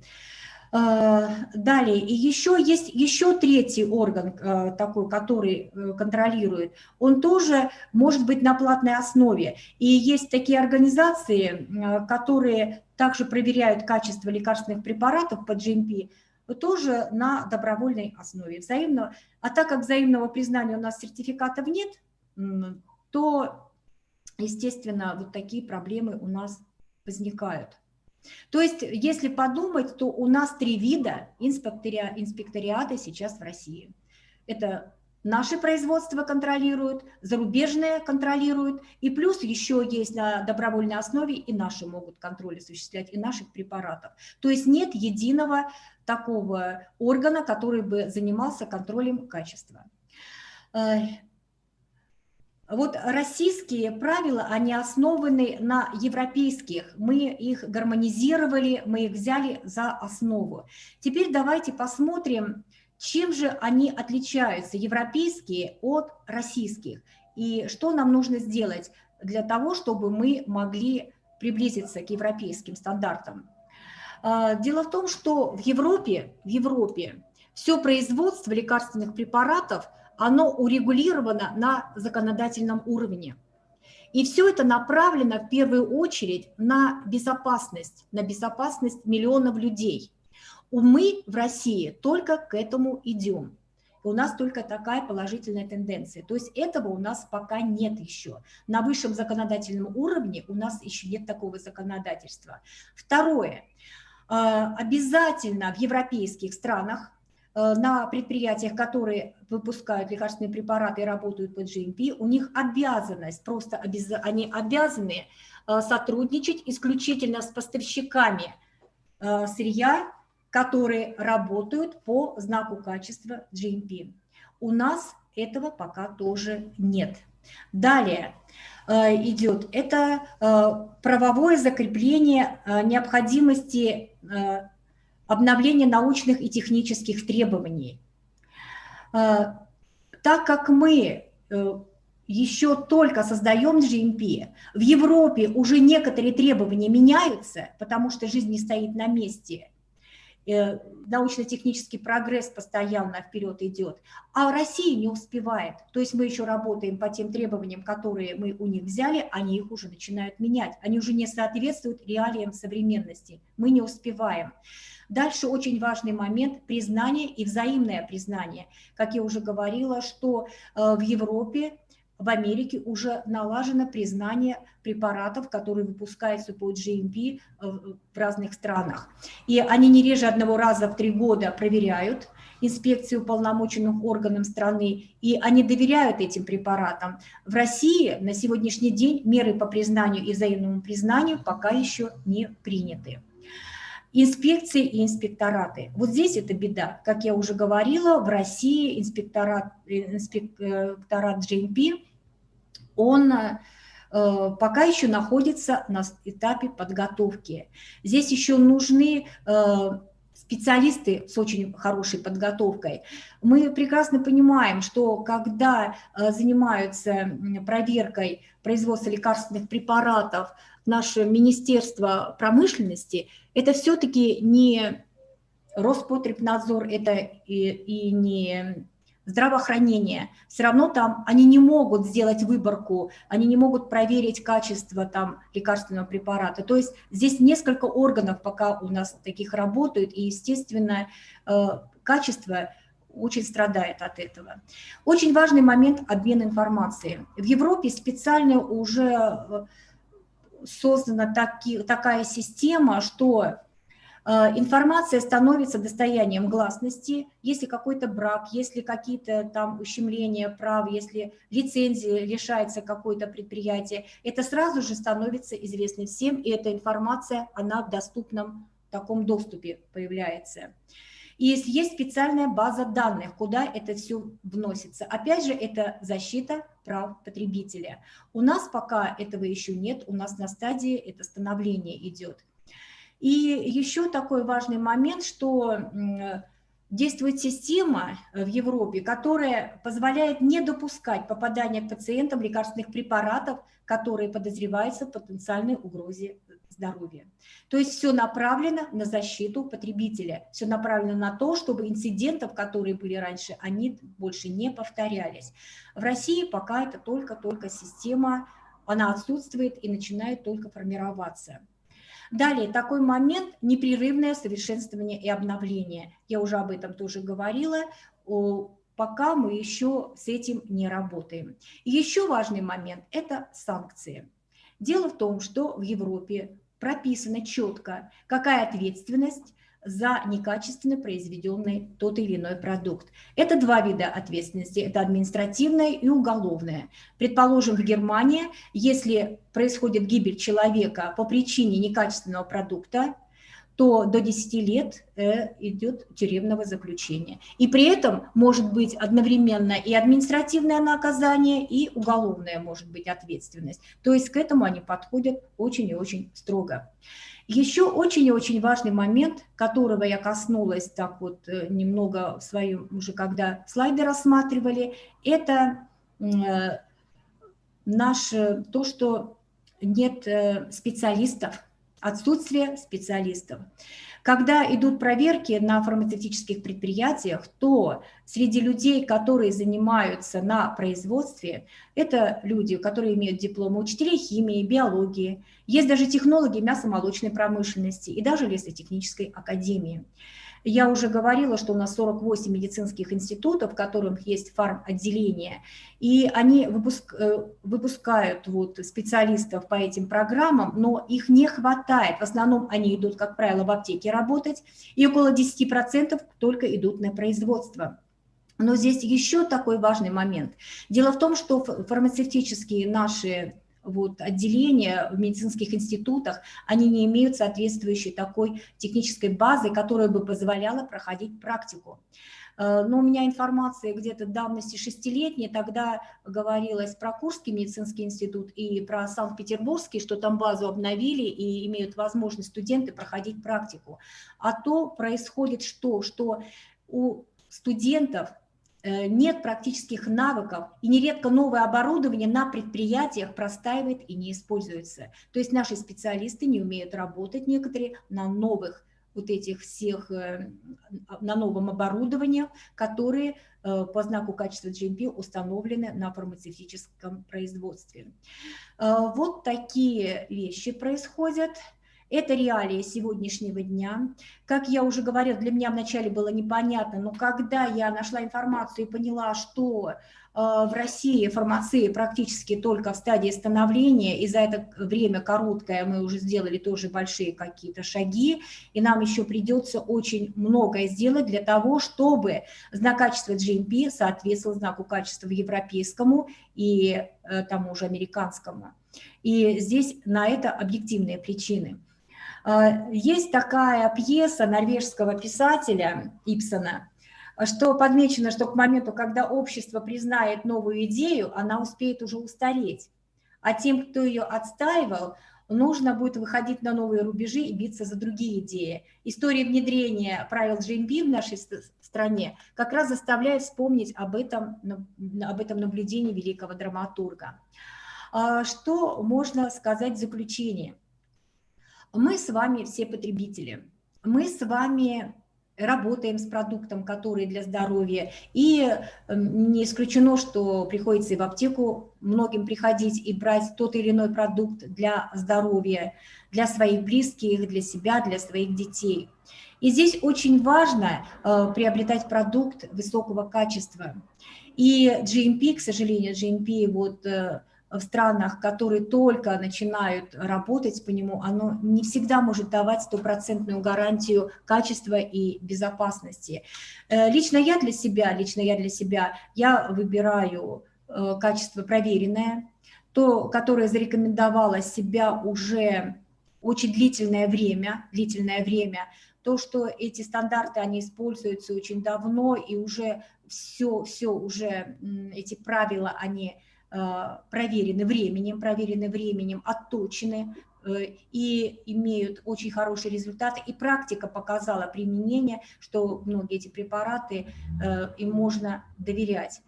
А, далее, и еще есть еще третий орган а, такой, который э, контролирует, он тоже может быть на платной основе. И есть такие организации, которые также проверяют качество лекарственных препаратов по GMP, тоже на добровольной основе. Взаимно, а так как взаимного признания у нас сертификатов нет, то естественно, вот такие проблемы у нас возникают. То есть, если подумать, то у нас три вида инспектория, инспекториата сейчас в России. Это наши производства контролируют, зарубежные контролируют, и плюс еще есть на добровольной основе и наши могут контроль осуществлять, и наших препаратов. То есть нет единого такого органа, который бы занимался контролем качества. Вот российские правила, они основаны на европейских. Мы их гармонизировали, мы их взяли за основу. Теперь давайте посмотрим, чем же они отличаются, европейские от российских. И что нам нужно сделать для того, чтобы мы могли приблизиться к европейским стандартам. А, дело в том, что в Европе, в Европе все производство лекарственных препаратов – оно урегулировано на законодательном уровне. И все это направлено в первую очередь на безопасность, на безопасность миллионов людей. Мы в России только к этому идем. У нас только такая положительная тенденция. То есть этого у нас пока нет еще. На высшем законодательном уровне у нас еще нет такого законодательства. Второе. А, обязательно в европейских странах на предприятиях, которые выпускают лекарственные препараты и работают по GMP, у них обязанность, просто обяз... они обязаны э, сотрудничать исключительно с поставщиками э, сырья, которые работают по знаку качества GMP. У нас этого пока тоже нет. Далее идет это правовое закрепление необходимости обновление научных и технических требований. А, так как мы э, еще только создаем GMP, в Европе уже некоторые требования меняются, потому что жизнь не стоит на месте, э, научно-технический прогресс постоянно вперед идет, а Россия не успевает. То есть мы еще работаем по тем требованиям, которые мы у них взяли, они их уже начинают менять. Они уже не соответствуют реалиям современности. Мы не успеваем. Дальше очень важный момент – признание и взаимное признание. Как я уже говорила, что э, в Европе в Америке уже налажено признание препаратов, которые выпускаются по GMP э, в разных странах. И они не реже одного раза в три года проверяют инспекцию полномоченных органам страны, и они доверяют этим препаратам. В России на сегодняшний день меры по признанию и взаимному признанию пока еще не приняты инспекции и инспектораты. Вот здесь это беда. Как я уже говорила, в России инспекторат, инспекторат GMP, он э, пока еще находится на этапе подготовки. Здесь еще нужны э, специалисты с очень хорошей подготовкой. Мы прекрасно понимаем, что когда э, занимаются проверкой производства лекарственных препаратов наше Министерство промышленности, это все-таки не Роспотребнадзор, это и, и не здравоохранения, все равно там они не могут сделать выборку, они не могут проверить качество там лекарственного препарата. То есть здесь несколько органов пока у нас таких работают, и, естественно, э, качество очень страдает от этого. Очень важный момент – обмен информацией. В Европе специально уже э, создана таки, такая система, что информация становится достоянием гласности, если какой-то брак, если какие-то там ущемления прав, если лицензии лишается какое-то предприятие, это сразу же становится известным всем, и эта информация, она в доступном таком доступе появляется. И есть специальная база данных, куда это все вносится. Опять же, это защита прав потребителя. У нас пока этого еще нет, у нас на стадии это становление идет. И еще такой важный момент, что действует система в Европе, которая позволяет не допускать попадания к пациентам лекарственных препаратов, которые подозреваются в потенциальной угрозе здоровья. То есть все направлено на защиту потребителя, все направлено на то, чтобы инцидентов, которые были раньше, они больше не повторялись. В России пока это только-только система, она отсутствует и начинает только формироваться. Далее, такой момент – непрерывное совершенствование и обновление. Я уже об этом тоже говорила, пока мы еще с этим не работаем. Еще важный момент – это санкции. Дело в том, что в Европе прописано четко, какая ответственность за некачественно произведенный тот или иной продукт. Это два вида ответственности, это административная и уголовная. Предположим, в Германии, если происходит гибель человека по причине некачественного продукта, то до 10 лет э, идет тюремного заключения. И при этом может быть одновременно и административное наказание, и уголовная может быть ответственность. То есть к этому они подходят очень и очень строго. Еще очень и очень важный момент, которого я коснулась так вот э, немного в своем, уже когда слайды рассматривали, это э, наше, то, что нет э, специалистов, отсутствие специалистов. Когда идут проверки на фармацевтических предприятиях, то среди людей, которые занимаются на производстве, это люди, которые имеют дипломы учителей химии, биологии, есть даже технологи мясомолочной промышленности и даже лесотехнической академии. Я уже говорила, что у нас 48 медицинских институтов, в которых есть фарм-отделение, и они выпуск, э, выпускают вот специалистов по этим программам, но их не хватает. В основном они идут, как правило, в аптеке работать, и около 10% только идут на производство. Но здесь еще такой важный момент. Дело в том, что фармацевтические наши вот, отделения в медицинских институтах, они не имеют соответствующей такой технической базы, которая бы позволяла проходить практику. Э, но у меня информация где-то давности шестилетней, тогда говорилось про Курский медицинский институт и про Санкт-Петербургский, что там базу обновили и имеют возможность студенты проходить практику. А то происходит что? Что у студентов нет практических навыков, и нередко новое оборудование на предприятиях простаивает и не используется. То есть наши специалисты не умеют работать некоторые на новых вот этих всех, э, на новом оборудовании, которые э, по знаку качества GMP установлены на фармацевтическом производстве. Вот такие вещи происходят. Это реалии сегодняшнего дня. Как я уже говорила, для меня вначале было непонятно, но когда я нашла информацию и поняла, что э, в России фармация практически только в стадии становления, и за это время короткое мы уже сделали тоже большие какие-то шаги, и нам еще придется очень многое сделать для того, чтобы знак качества GMP соответствовал знаку качества европейскому и э, тому же американскому. И здесь на это объективные причины. А, есть такая пьеса норвежского писателя Ипсона, что подмечено, что к моменту, когда общество признает новую идею, она успеет уже устареть. А тем, кто ее отстаивал, нужно будет выходить на новые рубежи и биться за другие идеи. История внедрения правил GMP в нашей стране как раз заставляет вспомнить об этом, об этом наблюдении великого драматурга. А что можно сказать в заключение? Мы с вами все потребители. Мы с вами работаем с продуктом, который для здоровья. И эм, не исключено, что приходится и в аптеку многим приходить и брать тот или иной продукт для здоровья, для своих близких, для себя, для своих детей. И здесь очень важно э, приобретать продукт высокого качества. И GMP, к сожалению, GMP вот э, в странах, которые только начинают работать по нему, оно не всегда может давать стопроцентную гарантию качества и безопасности. Э, лично я для себя, лично я для себя, я выбираю э, качество проверенное, то, которое зарекомендовало себя уже очень длительное время, длительное время, то, что эти стандарты, они используются очень давно, и уже все, все уже эти правила, они проверены временем, проверены временем, отточены э, и имеют очень хорошие результаты. И практика показала применение, что многие эти препараты, э, им можно доверять.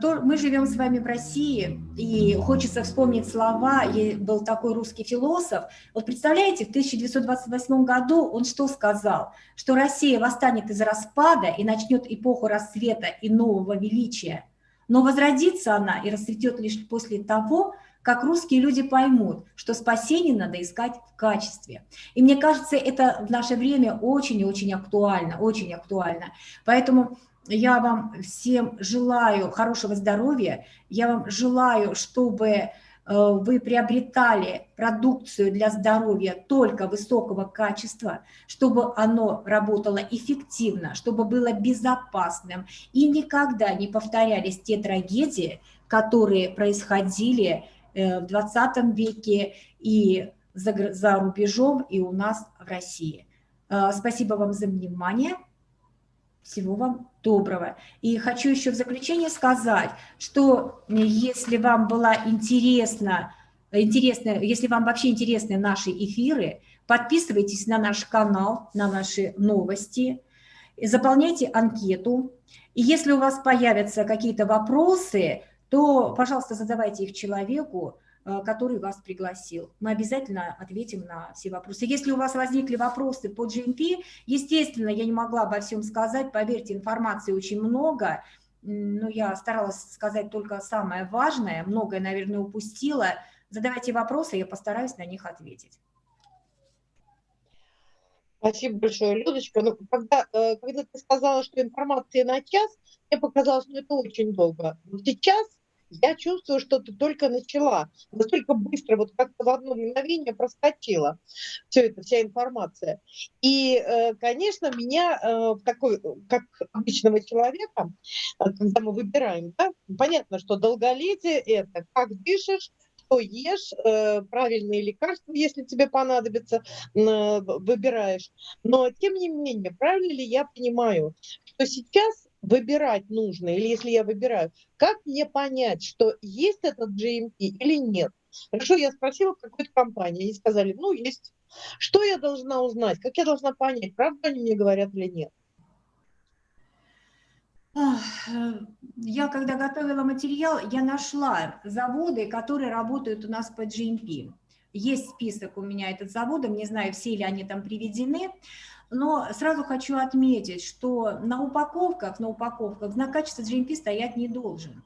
То мы живем с вами в России, и хочется вспомнить слова, был такой русский философ, вот представляете, в 1928 году он что сказал? Что Россия восстанет из распада и начнет эпоху рассвета и нового величия – но возродится она и расцветет лишь после того, как русские люди поймут, что спасение надо искать в качестве. И мне кажется, это в наше время очень и очень актуально, очень актуально. Поэтому я вам всем желаю хорошего здоровья, я вам желаю, чтобы вы приобретали продукцию для здоровья только высокого качества, чтобы оно работало эффективно, чтобы было безопасным и никогда не повторялись те трагедии, которые происходили э, в 20 веке и за, за рубежом, и у нас в России. Э, спасибо вам за внимание. Всего вам доброго. И хочу еще в заключение сказать, что если вам была интересна, интересна, если вам вообще интересны наши эфиры, подписывайтесь на наш канал, на наши новости, заполняйте анкету. И если у вас появятся какие-то вопросы, то, пожалуйста, задавайте их человеку, Э, который вас пригласил. Мы обязательно ответим на все вопросы. Если у вас возникли вопросы по GMP, естественно, я не могла обо всем сказать, поверьте, информации очень много, но я старалась сказать только самое важное, многое, наверное, упустила. Задавайте вопросы, я постараюсь на них ответить. Спасибо большое, Людочка. Ну, когда, э, когда ты сказала, что информация на час, мне показалось, что это очень долго. Но сейчас я чувствую, что ты только начала. Настолько быстро, вот как-то в одно мгновение проскочила все это, вся информация. И, э, конечно, меня э, такой, как обычного человека, э, когда мы выбираем, да, понятно, что долголетие – это как дышишь, что ешь, правильные лекарства, если тебе понадобится, выбираешь. Но, тем не менее, правильно ли я понимаю, что сейчас выбирать нужно, или если я выбираю, как мне понять, что есть этот GMP или нет? Хорошо, я спросила какой-то компании, они сказали, ну, есть. Что я должна узнать, как я должна понять, правда они мне говорят или нет? Я, когда готовила материал, я нашла заводы, которые работают у нас по GMP. Есть список у меня этот заводов, не знаю, все ли они там приведены, но сразу хочу отметить, что на упаковках, на упаковках знак качества GMP стоять не должен.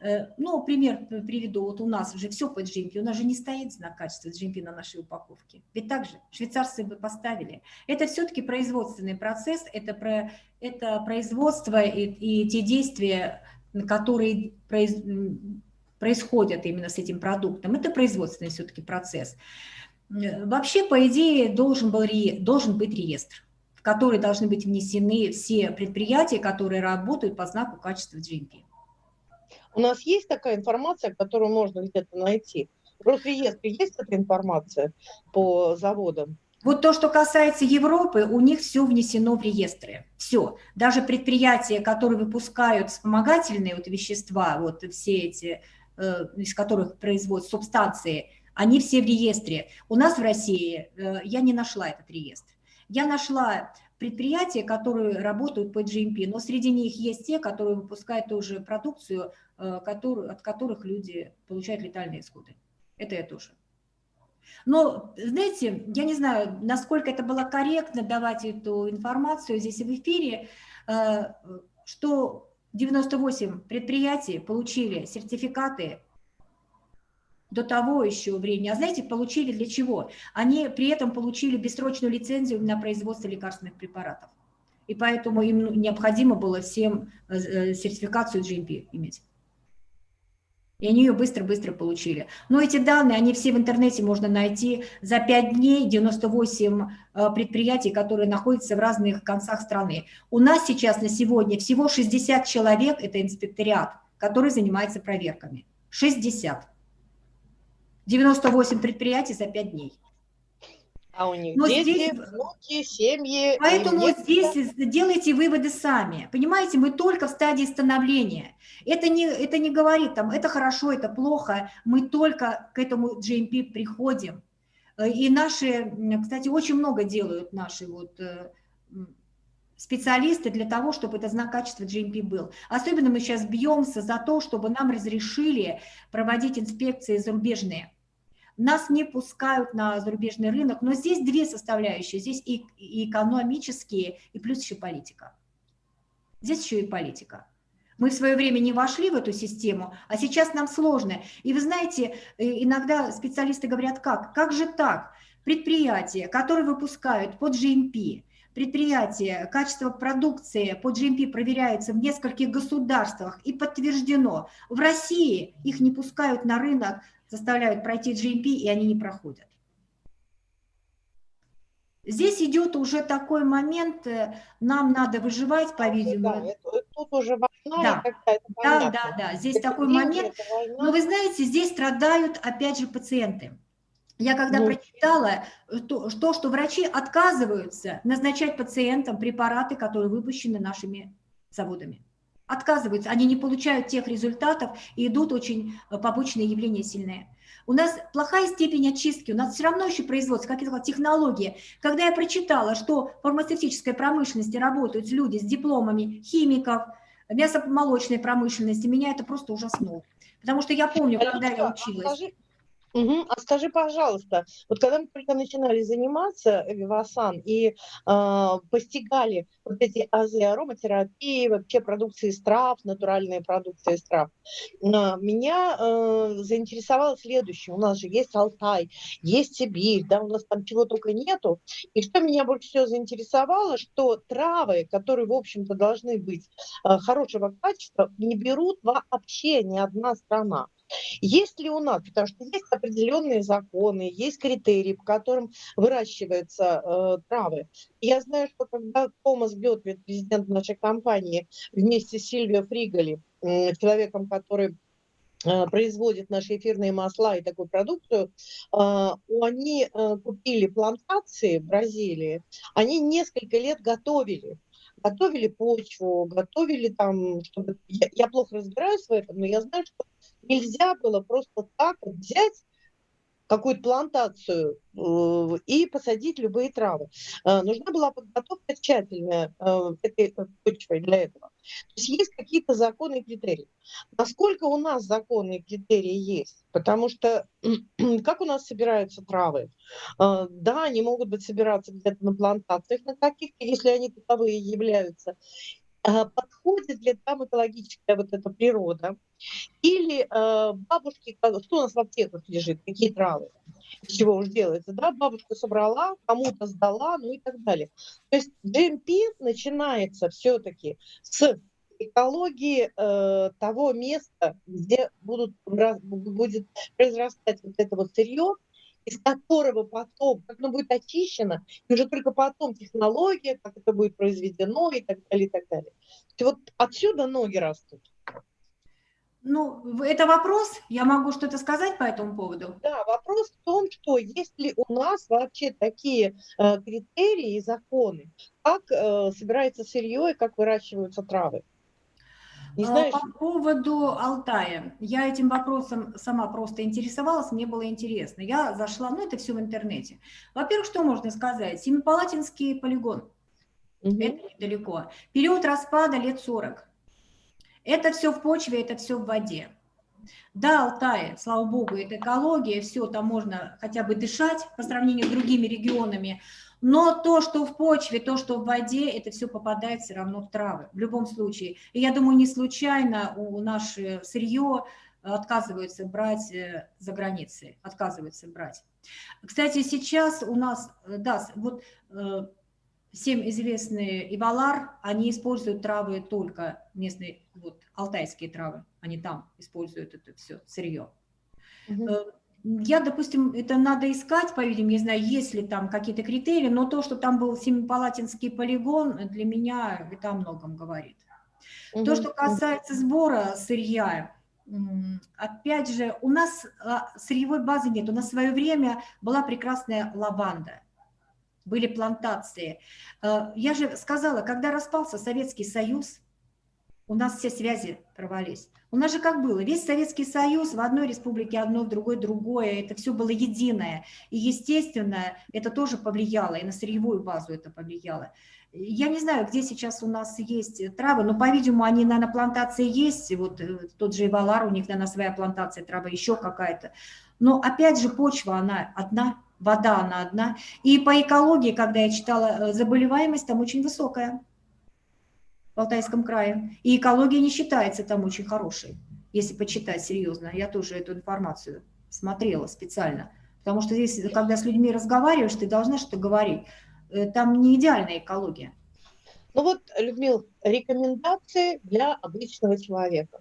Э, ну, пример приведу, вот у нас уже все по GMP, у нас же не стоит знак качества GMP на нашей упаковке. Ведь так же, швейцарцы бы поставили. Это все-таки производственный процесс, это, про, это производство и, и те действия, которые произ, происходят именно с этим продуктом. Это производственный все-таки процесс. Э, вообще, по идее, должен, был, должен быть реестр, в который должны быть внесены все предприятия, которые работают по знаку качества GMP. У нас есть такая информация, которую можно где-то найти? В Росреестре есть эта информация по заводам? Вот то, что касается Европы, у них все внесено в реестры. Все. Даже предприятия, которые выпускают вспомогательные вот вещества, вот все эти, э, из которых производят субстанции, Они все в реестре. У нас в России э, я не нашла этот реестр. Я нашла предприятия, которые работают по GMP, но среди них есть те, которые выпускают тоже продукцию, э, который, от которых люди получают летальные исходы. Это я тоже. Но, знаете, я не знаю, насколько это было корректно давать эту информацию здесь в эфире, э, что 98 предприятий получили сертификаты до того еще времени. А знаете, получили для чего? Они при этом получили бессрочную лицензию на производство лекарственных препаратов. И поэтому им необходимо было всем э, э, сертификацию GMP иметь. И они ее быстро-быстро получили. Но эти данные, они все в интернете можно найти. За 5 дней 98 э, предприятий, которые находятся в разных концах страны. У нас сейчас на сегодня всего 60 человек, это инспекториат, который занимается проверками. 60. 98 предприятий за 5 дней. А у них Но дети, здесь, внуки, семьи. Поэтому здесь делайте выводы сами. Понимаете, мы только в стадии становления. Это не, это не говорит, там, это хорошо, это плохо. Мы только к этому GMP приходим. И наши, кстати, очень много делают наши вот э, специалисты для того, чтобы этот знак качества GMP был. Особенно мы сейчас бьемся за то, чтобы нам разрешили проводить инспекции зарубежные. Нас не пускают на зарубежный рынок, но здесь две составляющие. Здесь и, и экономические, и плюс еще политика. Здесь еще и политика. Мы в свое время не вошли в эту систему, а сейчас нам сложно. И вы знаете, э, иногда специалисты говорят, как? Как же так? Предприятия, которые выпускают под GMP, предприятия, качество продукции по GMP проверяется в нескольких государствах и подтверждено. В России их не пускают на рынок заставляют пройти GMP, и они не проходят. Здесь идет уже такой момент, э, нам надо выживать, по-видимому. Да, тут уже война да. какая-то Да, да, да, здесь это такой момент. Но вы знаете, здесь страдают опять же пациенты. Я когда ну, прочитала э, то, то, что врачи отказываются назначать пациентам препараты, которые выпущены нашими заводами отказываются, они не получают тех результатов и идут очень э, побочные явления сильные. У нас плохая степень очистки, у нас все равно еще производство, как я сказала, технологии. Когда я прочитала, что в фармацевтической промышленности работают люди с дипломами химиков, мясомолочной промышленности, меня это просто ужаснуло. Потому что я помню, когда я училась... Угу. А скажи, пожалуйста, вот когда мы только начинали заниматься Вивасан и э, постигали вот эти азы ароматерапии, вообще продукции из трав, натуральные продукции из трав, э, меня э, заинтересовало следующее. У нас же есть Алтай, есть Сибирь, да, у нас там чего только нету. И что меня больше всего заинтересовало, что травы, которые, в общем-то, должны быть э, хорошего качества, не берут вообще ни одна страна. Есть ли у нас, потому что есть определенные законы, есть критерии, по которым выращиваются э, травы. Я знаю, что когда Томас Гетвит, президент нашей компании, вместе с Сильвио Фриголи, э, человеком, который э, производит наши эфирные масла и такую продукцию, э, они э, купили плантации в Бразилии, они несколько лет готовили готовили почву, готовили там, чтобы... Я плохо разбираюсь в этом, но я знаю, что нельзя было просто так вот взять какую-то плантацию э, и посадить любые травы. Э, нужна была подготовка тщательная э, этой почвой для этого. То есть есть какие-то законы и критерии. Насколько у нас законы и критерии есть? Потому что как у нас собираются травы? Да, они могут быть собираться где-то на плантациях на каких-то, если они таковые являются. А, подходит ли там экологическая вот эта природа, или э, бабушки, что у нас в аптеках лежит, какие травы, из чего уж делается, да, бабушка собрала, кому-то сдала, ну и так далее. То есть GMP начинается все-таки с экологии э, того места, где будут, будет произрастать вот это вот сырье, из которого потом, как оно будет очищено, и уже только потом технология, как это будет произведено и так далее, и так далее. То вот отсюда ноги растут. Ну, это вопрос, я могу что-то сказать по этому поводу? Да, вопрос в том, что есть ли у нас вообще такие э, критерии и законы, как э, собирается сырье и как выращиваются травы. Не а, знаешь? По поводу Алтая. Я этим вопросом сама просто интересовалась, мне было интересно. Я зашла, ну это все в интернете. Во-первых, что можно сказать? Семипалатинский полигон. Угу. Это недалеко. Период распада лет 40. Это все в почве, это все в воде. Да, Алтай, слава богу, это экология, все, там можно хотя бы дышать по сравнению с другими регионами, но то, что в почве, то, что в воде, это все попадает все равно в травы, в любом случае. И я думаю, не случайно у наше сырье отказываются брать э, за границей, отказываются брать. Кстати, сейчас у нас, э, да, вот э, всем известные Ивалар, они используют травы только местные, вот, алтайские травы, они там используют это все сырье. Угу. Я, допустим, это надо искать, по-видимому, не знаю, есть ли там какие-то критерии, но то, что там был Семипалатинский полигон, для меня это о многом говорит. Угу. То, что касается сбора сырья, опять же, у нас а, сырьевой базы нет. У нас в свое время была прекрасная лаванда, были плантации. А, я же сказала, когда распался Советский Союз, у нас все связи порвались. У нас же как было, весь Советский Союз в одной республике одно, в другой другое, это все было единое. И, естественно, это тоже повлияло, и на сырьевую базу это повлияло. Я не знаю, где сейчас у нас есть травы, но, по-видимому, они, на плантации есть. Вот э, тот же Ивалар, у них, наверное, своя плантация травы, еще какая-то. Но, опять же, почва, она одна, вода, она одна. И по экологии, когда я читала, э, заболеваемость там очень высокая в Алтайском крае. И экология не считается там очень хорошей, если почитать серьезно. Я тоже эту информацию смотрела специально. Потому что здесь, когда с людьми разговариваешь, ты должна что-то говорить. Э, там не идеальная экология. Ну вот, Людмила, рекомендации для обычного человека.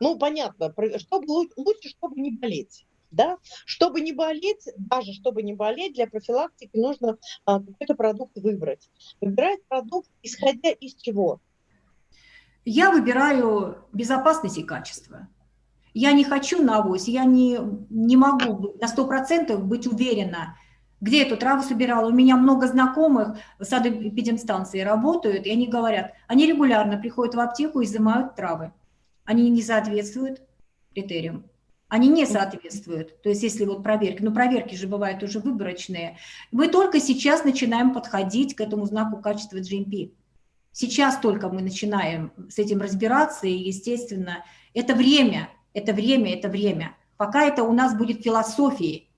Ну, понятно, чтобы лучше, чтобы не болеть да, чтобы не болеть, даже чтобы не болеть, для профилактики нужно а, какой-то продукт выбрать. Выбирать продукт, исходя из чего? Я выбираю безопасность и качество. Я не хочу на авось, я не, не могу на 100% быть уверена, где эту траву собирала. У меня много знакомых в садоэпидемстанции работают, и они говорят, они регулярно приходят в аптеку и изымают травы. Они не соответствуют критериям они не соответствуют. То есть если вот проверки, ну проверки же бывают уже выборочные, мы только сейчас начинаем подходить к этому знаку качества GMP. Сейчас только мы начинаем с этим разбираться, и, естественно, это время, это время, это время. Пока это у нас будет философией,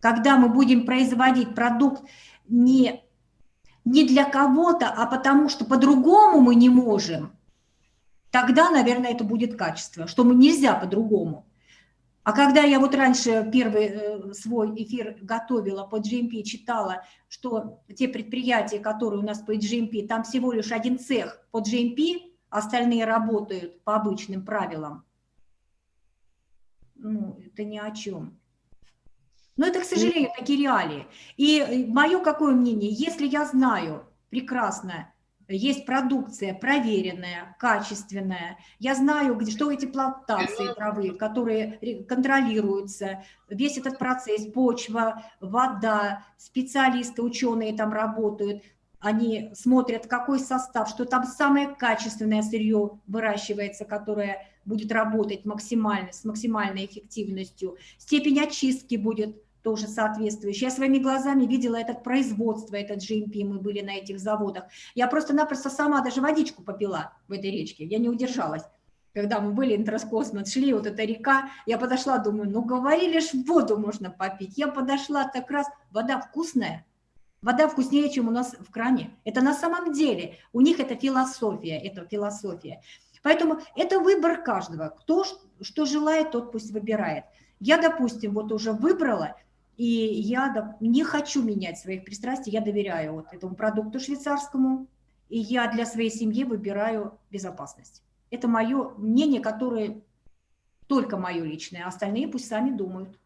когда мы будем производить продукт не, не для кого-то, а потому что по-другому мы не можем, тогда, наверное, это будет качество, что мы нельзя по-другому. А когда я вот раньше первый э, свой эфир готовила по GMP, читала, что те предприятия, которые у нас по GMP, там всего лишь один цех по GMP, остальные работают по обычным правилам. Ну, это ни о чем. Но это, к сожалению, такие реалии. И э, мое какое мнение, если я знаю прекрасно, есть продукция проверенная, качественная. Я знаю, что эти плантации травы, которые контролируются, весь этот процесс, почва, вода, специалисты, ученые там работают, они смотрят, какой состав, что там самое качественное сырье выращивается, которое будет работать максимально, с максимальной эффективностью, степень очистки будет тоже соответствующие. Я своими глазами видела это производство, этот GMP, мы были на этих заводах. Я просто-напросто сама даже водичку попила в этой речке, я не удержалась. Когда мы были, интроскосмос, шли, вот эта река, я подошла, думаю, ну говорили ж, воду можно попить. Я подошла, так раз, вода вкусная, Вода вкуснее, чем у нас в кране. Это на самом деле, у них это философия, это философия. Поэтому это выбор каждого. Кто что желает, тот пусть выбирает. Я, допустим, вот уже выбрала, и я не хочу менять своих пристрастий, я доверяю вот этому продукту швейцарскому, и я для своей семьи выбираю безопасность. Это мое мнение, которое только мое личное, а остальные пусть сами думают.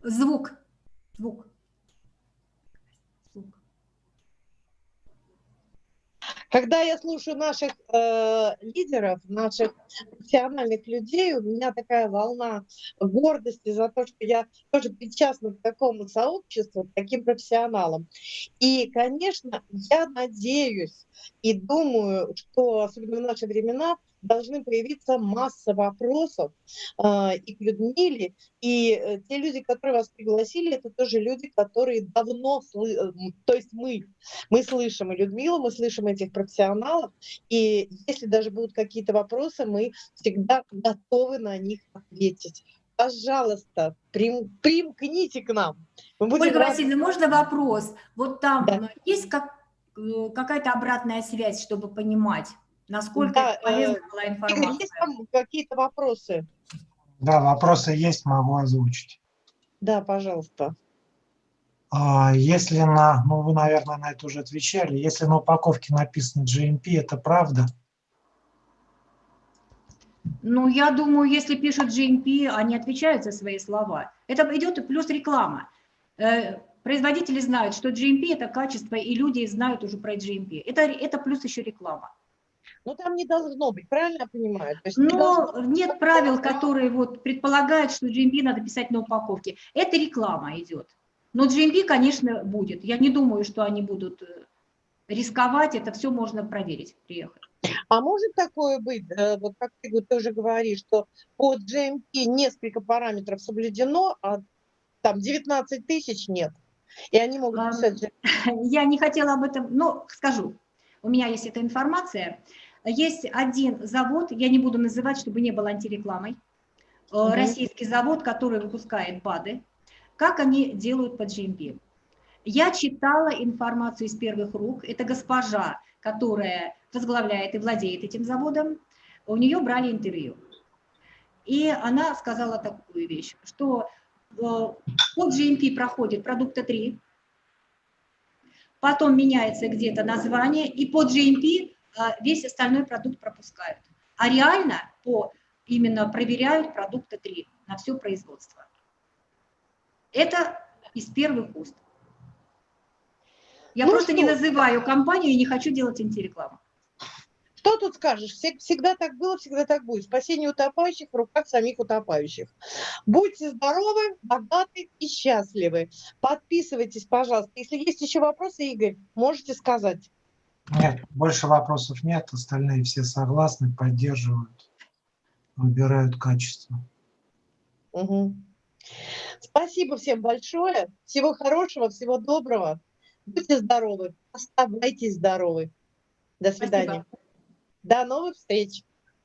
Звук. Звук. Когда я слушаю наших э, лидеров, наших профессиональных людей, у меня такая волна гордости за то, что я тоже причастна к такому сообществу, к таким профессионалам. И, конечно, я надеюсь и думаю, что, особенно в наши времена, должны появиться масса вопросов э, и к Людмиле, и э, те люди, которые вас пригласили, это тоже люди, которые давно, сlı... Э, то есть мы, мы слышим и Людмилу, мы слышим этих профессионалов, и если даже будут какие-то вопросы, мы всегда готовы на них ответить. Пожалуйста, прим, примкните к нам. Ольга Васильевна, можно вопрос? Вот там да. есть как, э, какая-то обратная связь, чтобы понимать, Насколько да, полезна э, была информация? Игорь, есть там какие-то вопросы? Да, вопросы есть, могу озвучить. Да, пожалуйста. А, если на, ну вы, наверное, на это уже отвечали, если на упаковке написано GMP, это правда? Ну, я думаю, если пишут GMP, они отвечают за свои слова. Это идет плюс реклама. Э, производители знают, что GMP – это качество, и люди знают уже про GMP. Это, это плюс еще реклама. Ну, там не должно быть, правильно я понимаю? То есть Но не нет правил, которые вот предполагают, что GMP надо писать на упаковке. Это реклама идет. Но GMP, конечно, будет. Я не думаю, что они будут э, рисковать, это все можно проверить, приехать. А может такое быть, вот как ты тоже говоришь, что под GMP несколько параметров соблюдено, а там 19 тысяч нет, и они могут писать... Я не хотела об этом, но скажу. У меня есть эта информация. Есть один завод, я не буду называть, чтобы не было антирекламой, угу. российский завод, который выпускает БАДы. Как они делают по GMP? Я читала информацию из первых рук. Это госпожа, которая возглавляет и владеет этим заводом. У нее брали интервью. И она сказала такую вещь, что э, под GMP проходит продукта 3, потом меняется где-то название, и под GMP весь остальной продукт пропускают. А реально по именно проверяют продукты 3 на все производство. Это из первых уст. Я ну просто что? не называю компанию и не хочу делать антирекламу. Что тут скажешь? Всегда так было, всегда так будет. Спасение утопающих в руках самих утопающих. Будьте здоровы, богаты и счастливы. Подписывайтесь, пожалуйста. Если есть еще вопросы, Игорь, можете сказать. Нет, больше вопросов нет. Остальные все согласны, поддерживают, выбирают качество. Угу. Спасибо всем большое. Всего хорошего, всего доброго. Будьте здоровы. Оставайтесь здоровы. До свидания. Спасибо. До новых встреч!